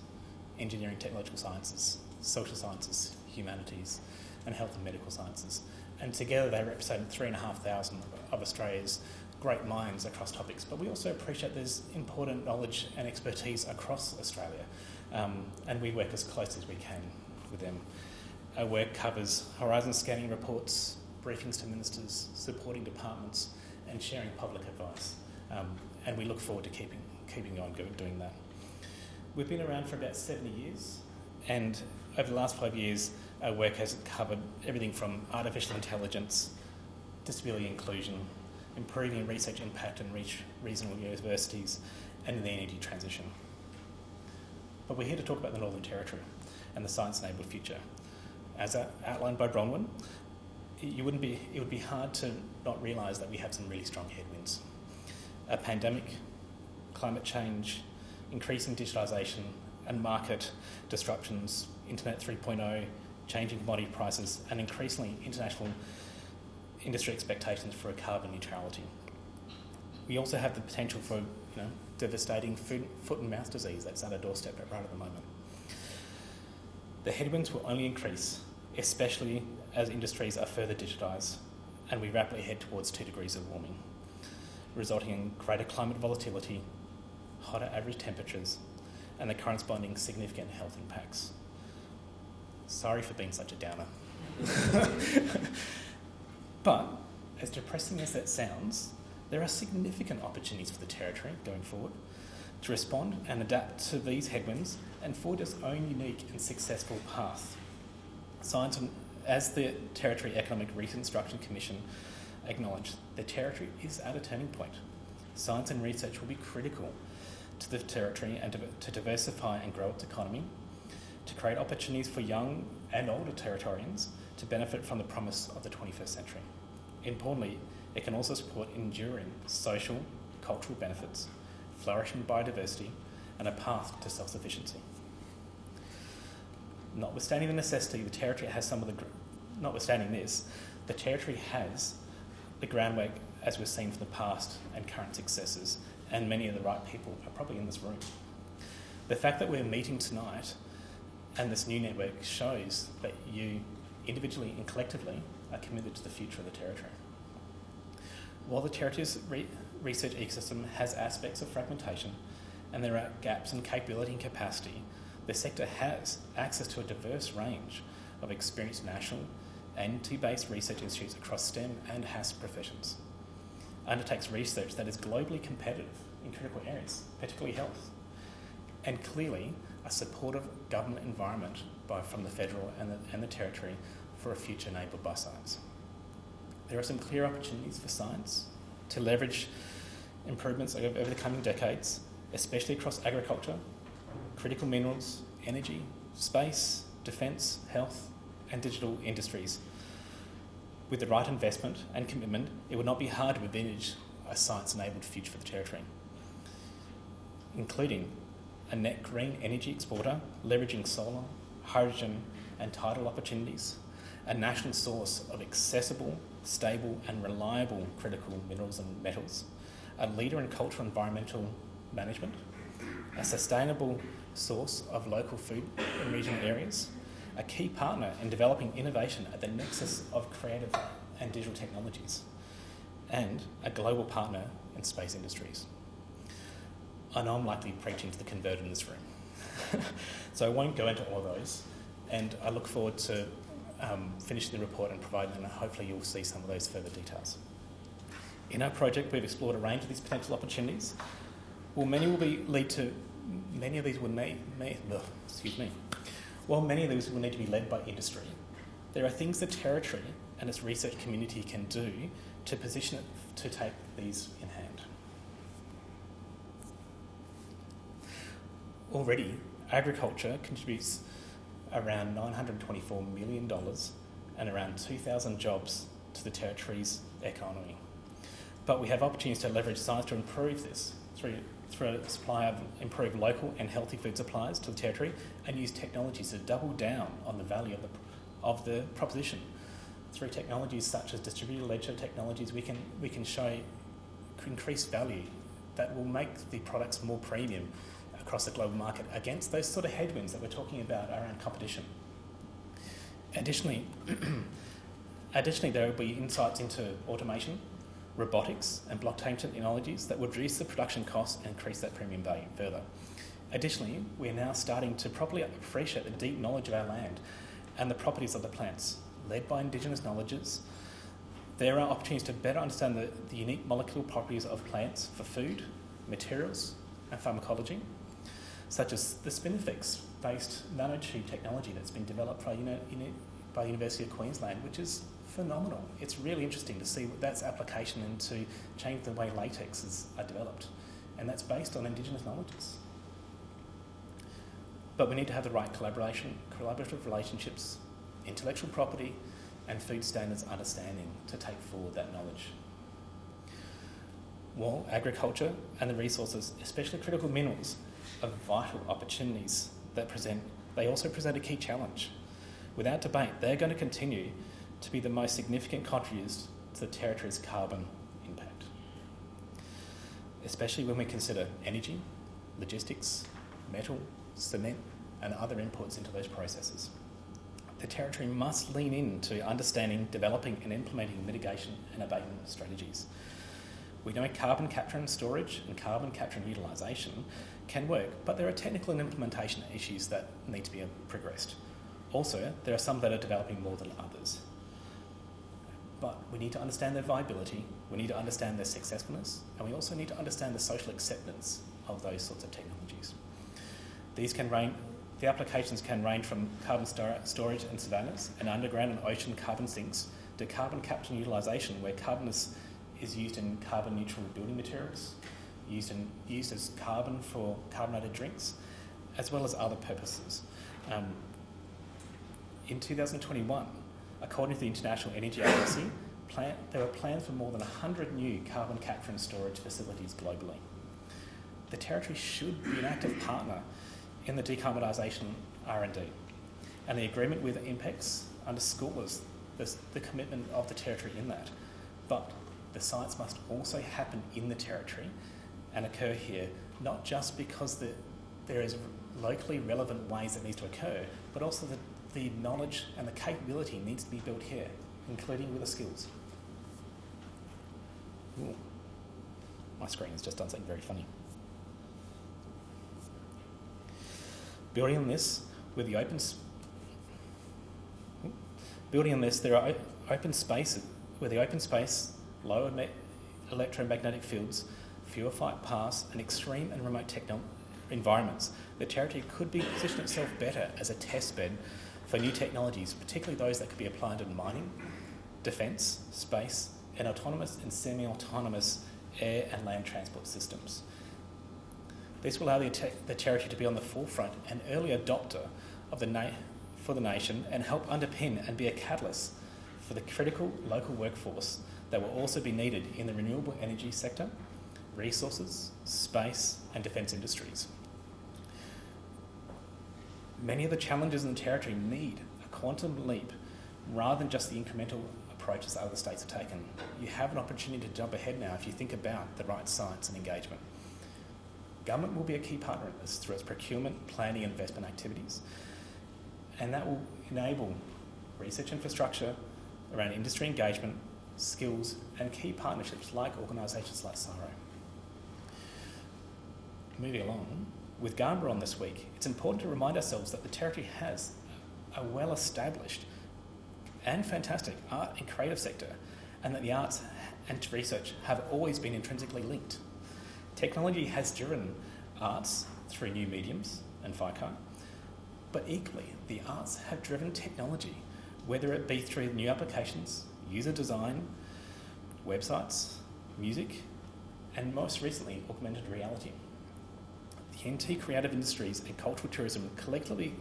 Engineering, Technological Sciences, Social Sciences, Humanities, and Health and Medical Sciences. And together they represent 3,500 of Australia's great minds across topics. But we also appreciate there's important knowledge and expertise across Australia, um, and we work as close as we can with them. Our work covers horizon scanning reports, briefings to ministers, supporting departments, and sharing public advice. Um, and we look forward to keeping, keeping on doing that. We've been around for about 70 years, and over the last five years, our work has covered everything from artificial intelligence, disability inclusion, improving research impact and reach regional universities, and the energy transition. But we're here to talk about the Northern Territory and the science-enabled future. As outlined by Bronwyn, you wouldn't be, it would be hard to not realise that we have some really strong headwinds. A pandemic, climate change, increasing digitalisation and market disruptions, Internet 3.0, changing commodity prices, and increasingly international industry expectations for a carbon neutrality. We also have the potential for you know, devastating food, foot and mouth disease that's at our doorstep right at the moment. The headwinds will only increase, especially as industries are further digitised and we rapidly head towards 2 degrees of warming, resulting in greater climate volatility, hotter average temperatures, and the corresponding significant health impacts. Sorry for being such a downer. but, as depressing as that sounds, there are significant opportunities for the Territory going forward to respond and adapt to these headwinds and forge its own unique and successful path. Science as the Territory Economic Reconstruction Commission acknowledged, the Territory is at a turning point. Science and research will be critical to the Territory and to diversify and grow its economy, to create opportunities for young and older Territorians to benefit from the promise of the 21st century. Importantly, it can also support enduring social, cultural benefits, flourishing biodiversity, and a path to self sufficiency notwithstanding the necessity, the Territory has some of the, notwithstanding this, the Territory has the groundwork as we've seen from the past and current successes, and many of the right people are probably in this room. The fact that we're meeting tonight and this new network shows that you, individually and collectively, are committed to the future of the Territory. While the Territory's re- research ecosystem has aspects of fragmentation and there are gaps in capability and capacity, the sector has access to a diverse range of experienced national and T-based research institutes across STEM and HASS professions. Undertakes research that is globally competitive in critical areas, particularly health, and clearly a supportive government environment by, from the federal and the, and the territory for a future enabled by science. There are some clear opportunities for science to leverage improvements over, the coming decades, especially across agriculture, critical minerals, energy, space, defence, health, and digital industries. With the right investment and commitment, it would not be hard to envisage a science enabled future for the Territory, including a net green energy exporter leveraging solar, hydrogen, and tidal opportunities, a national source of accessible, stable, and reliable critical minerals and metals, a leader in cultural environmental management, a sustainable source of local food in regional areas, a key partner in developing innovation at the nexus of creative and digital technologies, and a global partner in space industries. I know I'm likely preaching to the converted in this room, so I won't go into all of those, and I look forward to um, finishing the report and providing, and hopefully you'll see some of those further details. In our project, we've explored a range of these potential opportunities. Well, many will be, lead to many of these will may, may, ugh, excuse me. While many of these will need to be led by industry, there are things the Territory and its research community can do to position it to take these in hand. Already, agriculture contributes around $924 million and around 2,000 jobs to the Territory's economy. But we have opportunities to leverage science to improve this through through a supply of improved local and healthy food supplies to the Territory and use technologies to double down on the value of the, of the proposition. Through technologies such as distributed ledger technologies, we can, we can show increased value that will make the products more premium across the global market against those sort of headwinds that we're talking about around competition. Additionally, additionally there will be insights into automation robotics and blockchain technologies that would reduce the production costs and increase that premium value further. Additionally, we are now starting to properly appreciate the deep knowledge of our land and the properties of the plants, led by Indigenous knowledges. There are opportunities to better understand the, the unique molecular properties of plants for food, materials, and pharmacology, such as the Spinifex based nanotube technology that's been developed by, by the University of Queensland, which is phenomenal. It's really interesting to see that's application and to change the way latexes are developed. And that's based on Indigenous knowledges. But we need to have the right collaboration, collaborative relationships, intellectual property, and food standards understanding to take forward that knowledge. While agriculture and the resources, especially critical minerals, are vital opportunities that present, they also present a key challenge Without debate, they're going to continue to be the most significant contributors to the Territory's carbon impact, especially when we consider energy, logistics, metal, cement, and other inputs into those processes. The Territory must lean into understanding, developing, and implementing mitigation and abatement strategies. We know carbon capture and storage and carbon capture and utilisation can work, but there are technical and implementation issues that need to be progressed. Also, there are some that are developing more than others. But we need to understand their viability, we need to understand their successfulness, and we also need to understand the social acceptance of those sorts of technologies. These can range, the applications can range from carbon storage and savannas and underground and ocean carbon sinks to carbon capture and utilisation, where carbon is, is used in carbon neutral building materials, used, in, used as carbon for carbonated drinks, as well as other purposes. Um, in 2021, according to the International Energy Agency, plan, there were plans for more than 100 new carbon capture and storage facilities globally. The Territory should be an active partner in the decarbonisation R&D, and the agreement with INPEX underscores the, the commitment of the Territory in that. But the science must also happen in the Territory and occur here, not just because the, there is locally relevant ways it needs to occur, but also the the knowledge and the capability needs to be built here, including with the skills. Ooh. My screen has just done something very funny. Building on this, with the open, building on this, there are open spaces where the open space, lower electromagnetic fields, fewer flight paths, and extreme and remote environments. The territory could be position itself better as a test bed for new technologies, particularly those that could be applied in mining, defence, space, and autonomous and semi autonomous air and land transport systems. This will allow the, the territory to be on the forefront and early adopter of the for the nation and help underpin and be a catalyst for the critical local workforce that will also be needed in the renewable energy sector, resources, space, and defence industries. Many of the challenges in the territory need a quantum leap rather than just the incremental approaches that other states have taken. You have an opportunity to jump ahead now if you think about the right science and engagement. Government will be a key partner in this through its procurement, planning, and investment activities, and that will enable research infrastructure around industry engagement, skills, and key partnerships like organisations like CSIRO. Moving along, with Garma on this week, it's important to remind ourselves that the Territory has a well established and fantastic art and creative sector, and that the arts and research have always been intrinsically linked. Technology has driven arts through new mediums and FICAR, but equally, the arts have driven technology, whether it be through new applications, user design, websites, music, and most recently, augmented reality. The NT creative industries and cultural tourism collectively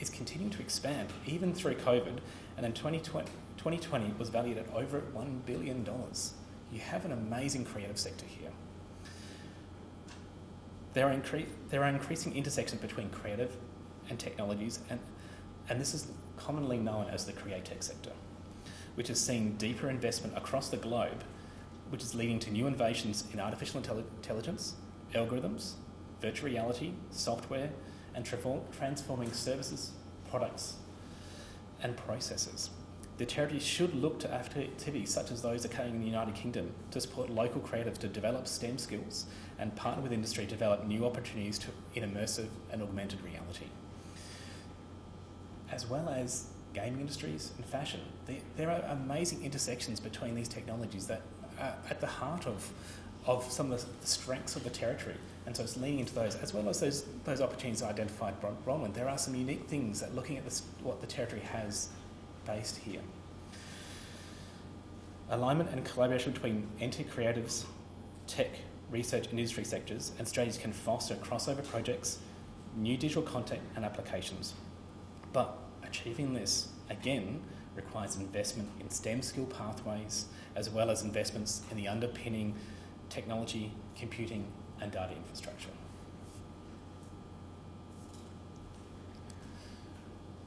is continuing to expand, even through COVID, and in 2020, 2020 was valued at over $1 billion. You have an amazing creative sector here. There are, incre- there are increasing intersections between creative and technologies, and, and this is commonly known as the createch sector, which has seen deeper investment across the globe, which is leading to new innovations in artificial intelligence, algorithms, virtual reality, software, and transforming services, products, and processes. The charity should look to activities such as those occurring in the United Kingdom to support local creatives to develop STEM skills and partner with industry to develop new opportunities to, in immersive and augmented reality. As well as gaming industries and fashion. There are amazing intersections between these technologies that are at the heart of, of some of the strengths of the territory and so it's leaning into those, as well as those, those opportunities identified by Bronwyn. There are some unique things that looking at this, what the territory has based here. Alignment and collaboration between NT creatives, tech, research and industry sectors and strategies can foster crossover projects, new digital content and applications. But achieving this, again, requires investment in STEM skill pathways as well as investments in the underpinning technology, computing and data infrastructure.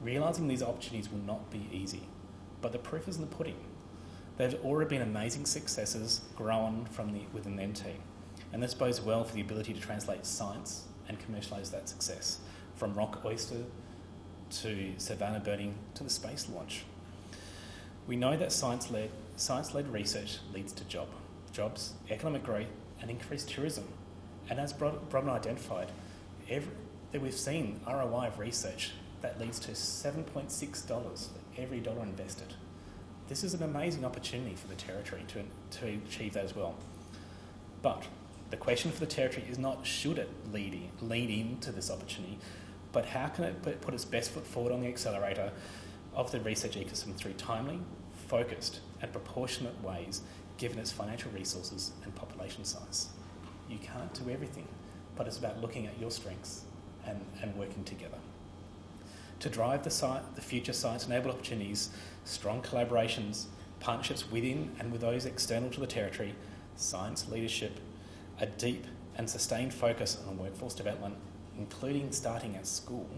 Realising these opportunities will not be easy, but the proof is in the pudding. There have already been amazing successes grown from the, within the NT, and this bodes well for the ability to translate science and commercialise that success, from rock oyster to savannah burning to the space launch. We know that science-led, science-led research leads to job, jobs, economic growth, and increased tourism. And as Bronwyn identified, every, that we've seen ROI of research that leads to $7.6 for every dollar invested. This is an amazing opportunity for the Territory to, to achieve that as well. But the question for the Territory is not should it lead, lead into this opportunity, but how can it put its best foot forward on the accelerator of the research ecosystem through timely, focused, and proportionate ways given its financial resources and population size. You can't do everything, but it's about looking at your strengths and, and working together. To drive the, the future science-enabled opportunities, strong collaborations, partnerships within and with those external to the Territory, science leadership, a deep and sustained focus on workforce development, including starting at school,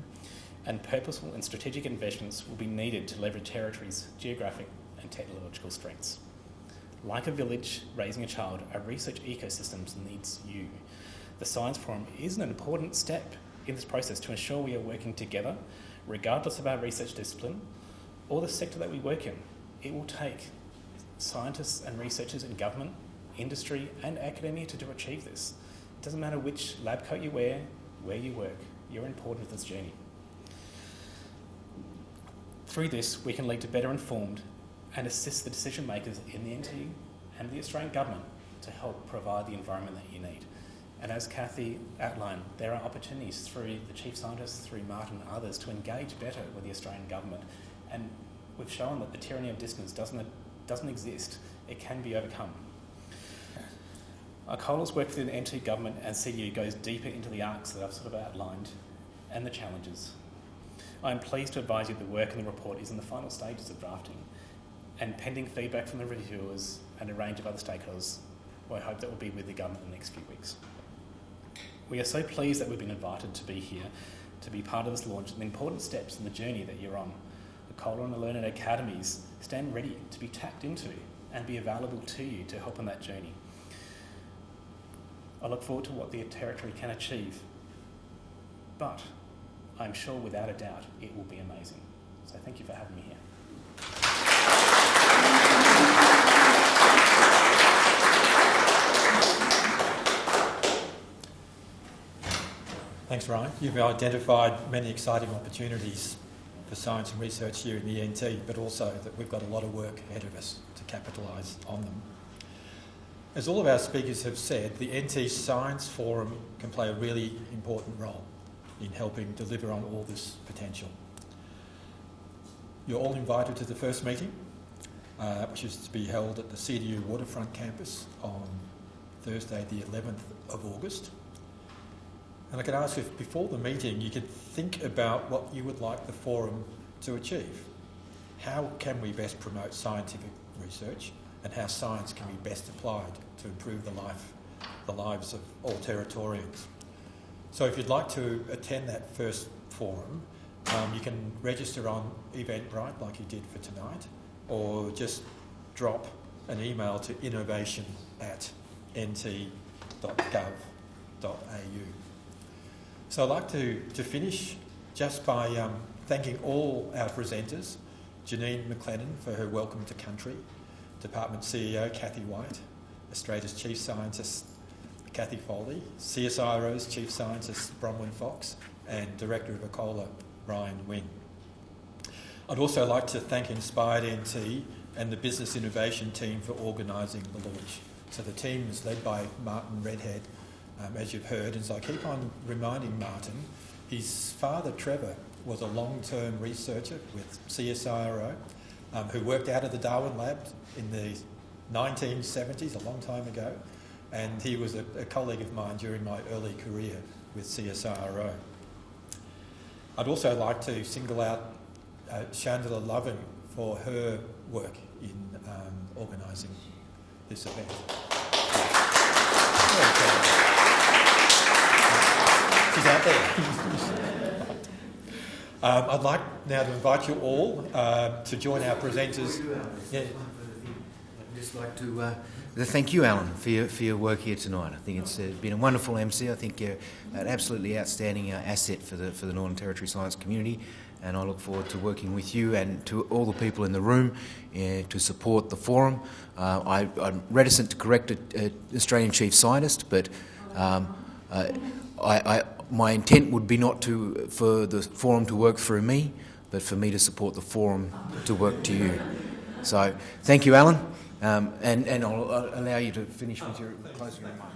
and purposeful and strategic investments will be needed to leverage Territory's geographic and technological strengths. Like a village raising a child, our research ecosystems needs you. The Science Forum is an important step in this process to ensure we are working together, regardless of our research discipline or the sector that we work in. It will take scientists and researchers in government, industry, and academia to, to achieve this. It doesn't matter which lab coat you wear, where you work, you're important to this journey. Through this, we can lead to better informed and assist the decision makers in the NT and the Australian Government to help provide the environment that you need. And as Cathy outlined, there are opportunities through the Chief Scientists, through Martin and others to engage better with the Australian Government. And we've shown that the tyranny of distance doesn't, doesn't exist, it can be overcome. ACOLA's work within NT Government and CDU goes deeper into the arcs that I've sort of outlined and the challenges. I am pleased to advise you the work in the report is in the final stages of drafting and pending feedback from the reviewers and a range of other stakeholders, I hope that will be with the government in the next few weeks. We are so pleased that we've been invited to be here to be part of this launch and the important steps in the journey that you're on. The ACOLA and the Learning Academies stand ready to be tapped into and be available to you to help on that journey. I look forward to what the Territory can achieve, but I'm sure without a doubt it will be amazing. So thank you for having me here. Thanks, Ryan. You've identified many exciting opportunities for science and research here in the NT, but also that we've got a lot of work ahead of us to capitalise on them. As all of our speakers have said, the NT Science Forum can play a really important role in helping deliver on all this potential. You're all invited to the first meeting, uh, which is to be held at the CDU Waterfront campus on Thursday, the 11th of August. And I could ask if before the meeting you could think about what you would like the forum to achieve. How can we best promote scientific research and how science can be best applied to improve the life, the lives of all Territorians? So if you'd like to attend that first forum, um, you can register on Eventbrite like you did for tonight, or just drop an email to innovation at nt.gov.au. So I'd like to, to finish just by um, thanking all our presenters, Janine McLennan for her welcome to country, Department CEO Kathy White, Australia's Chief Scientist Cathy Foley, CSIRO's Chief Scientist Bronwyn Fox, and Director of ACOLA Ryan Winn. I'd also like to thank Inspired NT and the Business Innovation team for organising the launch. So the team is led by Martin Redhead, um, as you've heard, and so I keep on reminding Martin, his father Trevor was a long-term researcher with CSIRO um, who worked out of the Darwin lab in the 1970s, a long time ago, and he was a, a colleague of mine during my early career with CSIRO. I'd also like to single out uh, Chandler Loving for her work in um, organising this event. She's out there. Um, I'd like now to invite you all uh, to join our presenters. Yeah. I'd just like to uh, thank you, Alan, for your, for your work here tonight. I think it's uh, been a wonderful MC. I think you're an absolutely outstanding uh, asset for the, for the Northern Territory science community, and I look forward to working with you and to all the people in the room uh, to support the forum. Uh, I, I'm reticent to correct an Australian chief scientist, but um, I, I, my intent would be not to for the forum to work through me, but for me to support the forum to work to you. So, thank you, Alan. Um, and, and I'll, I'll allow you to finish with your closing remarks.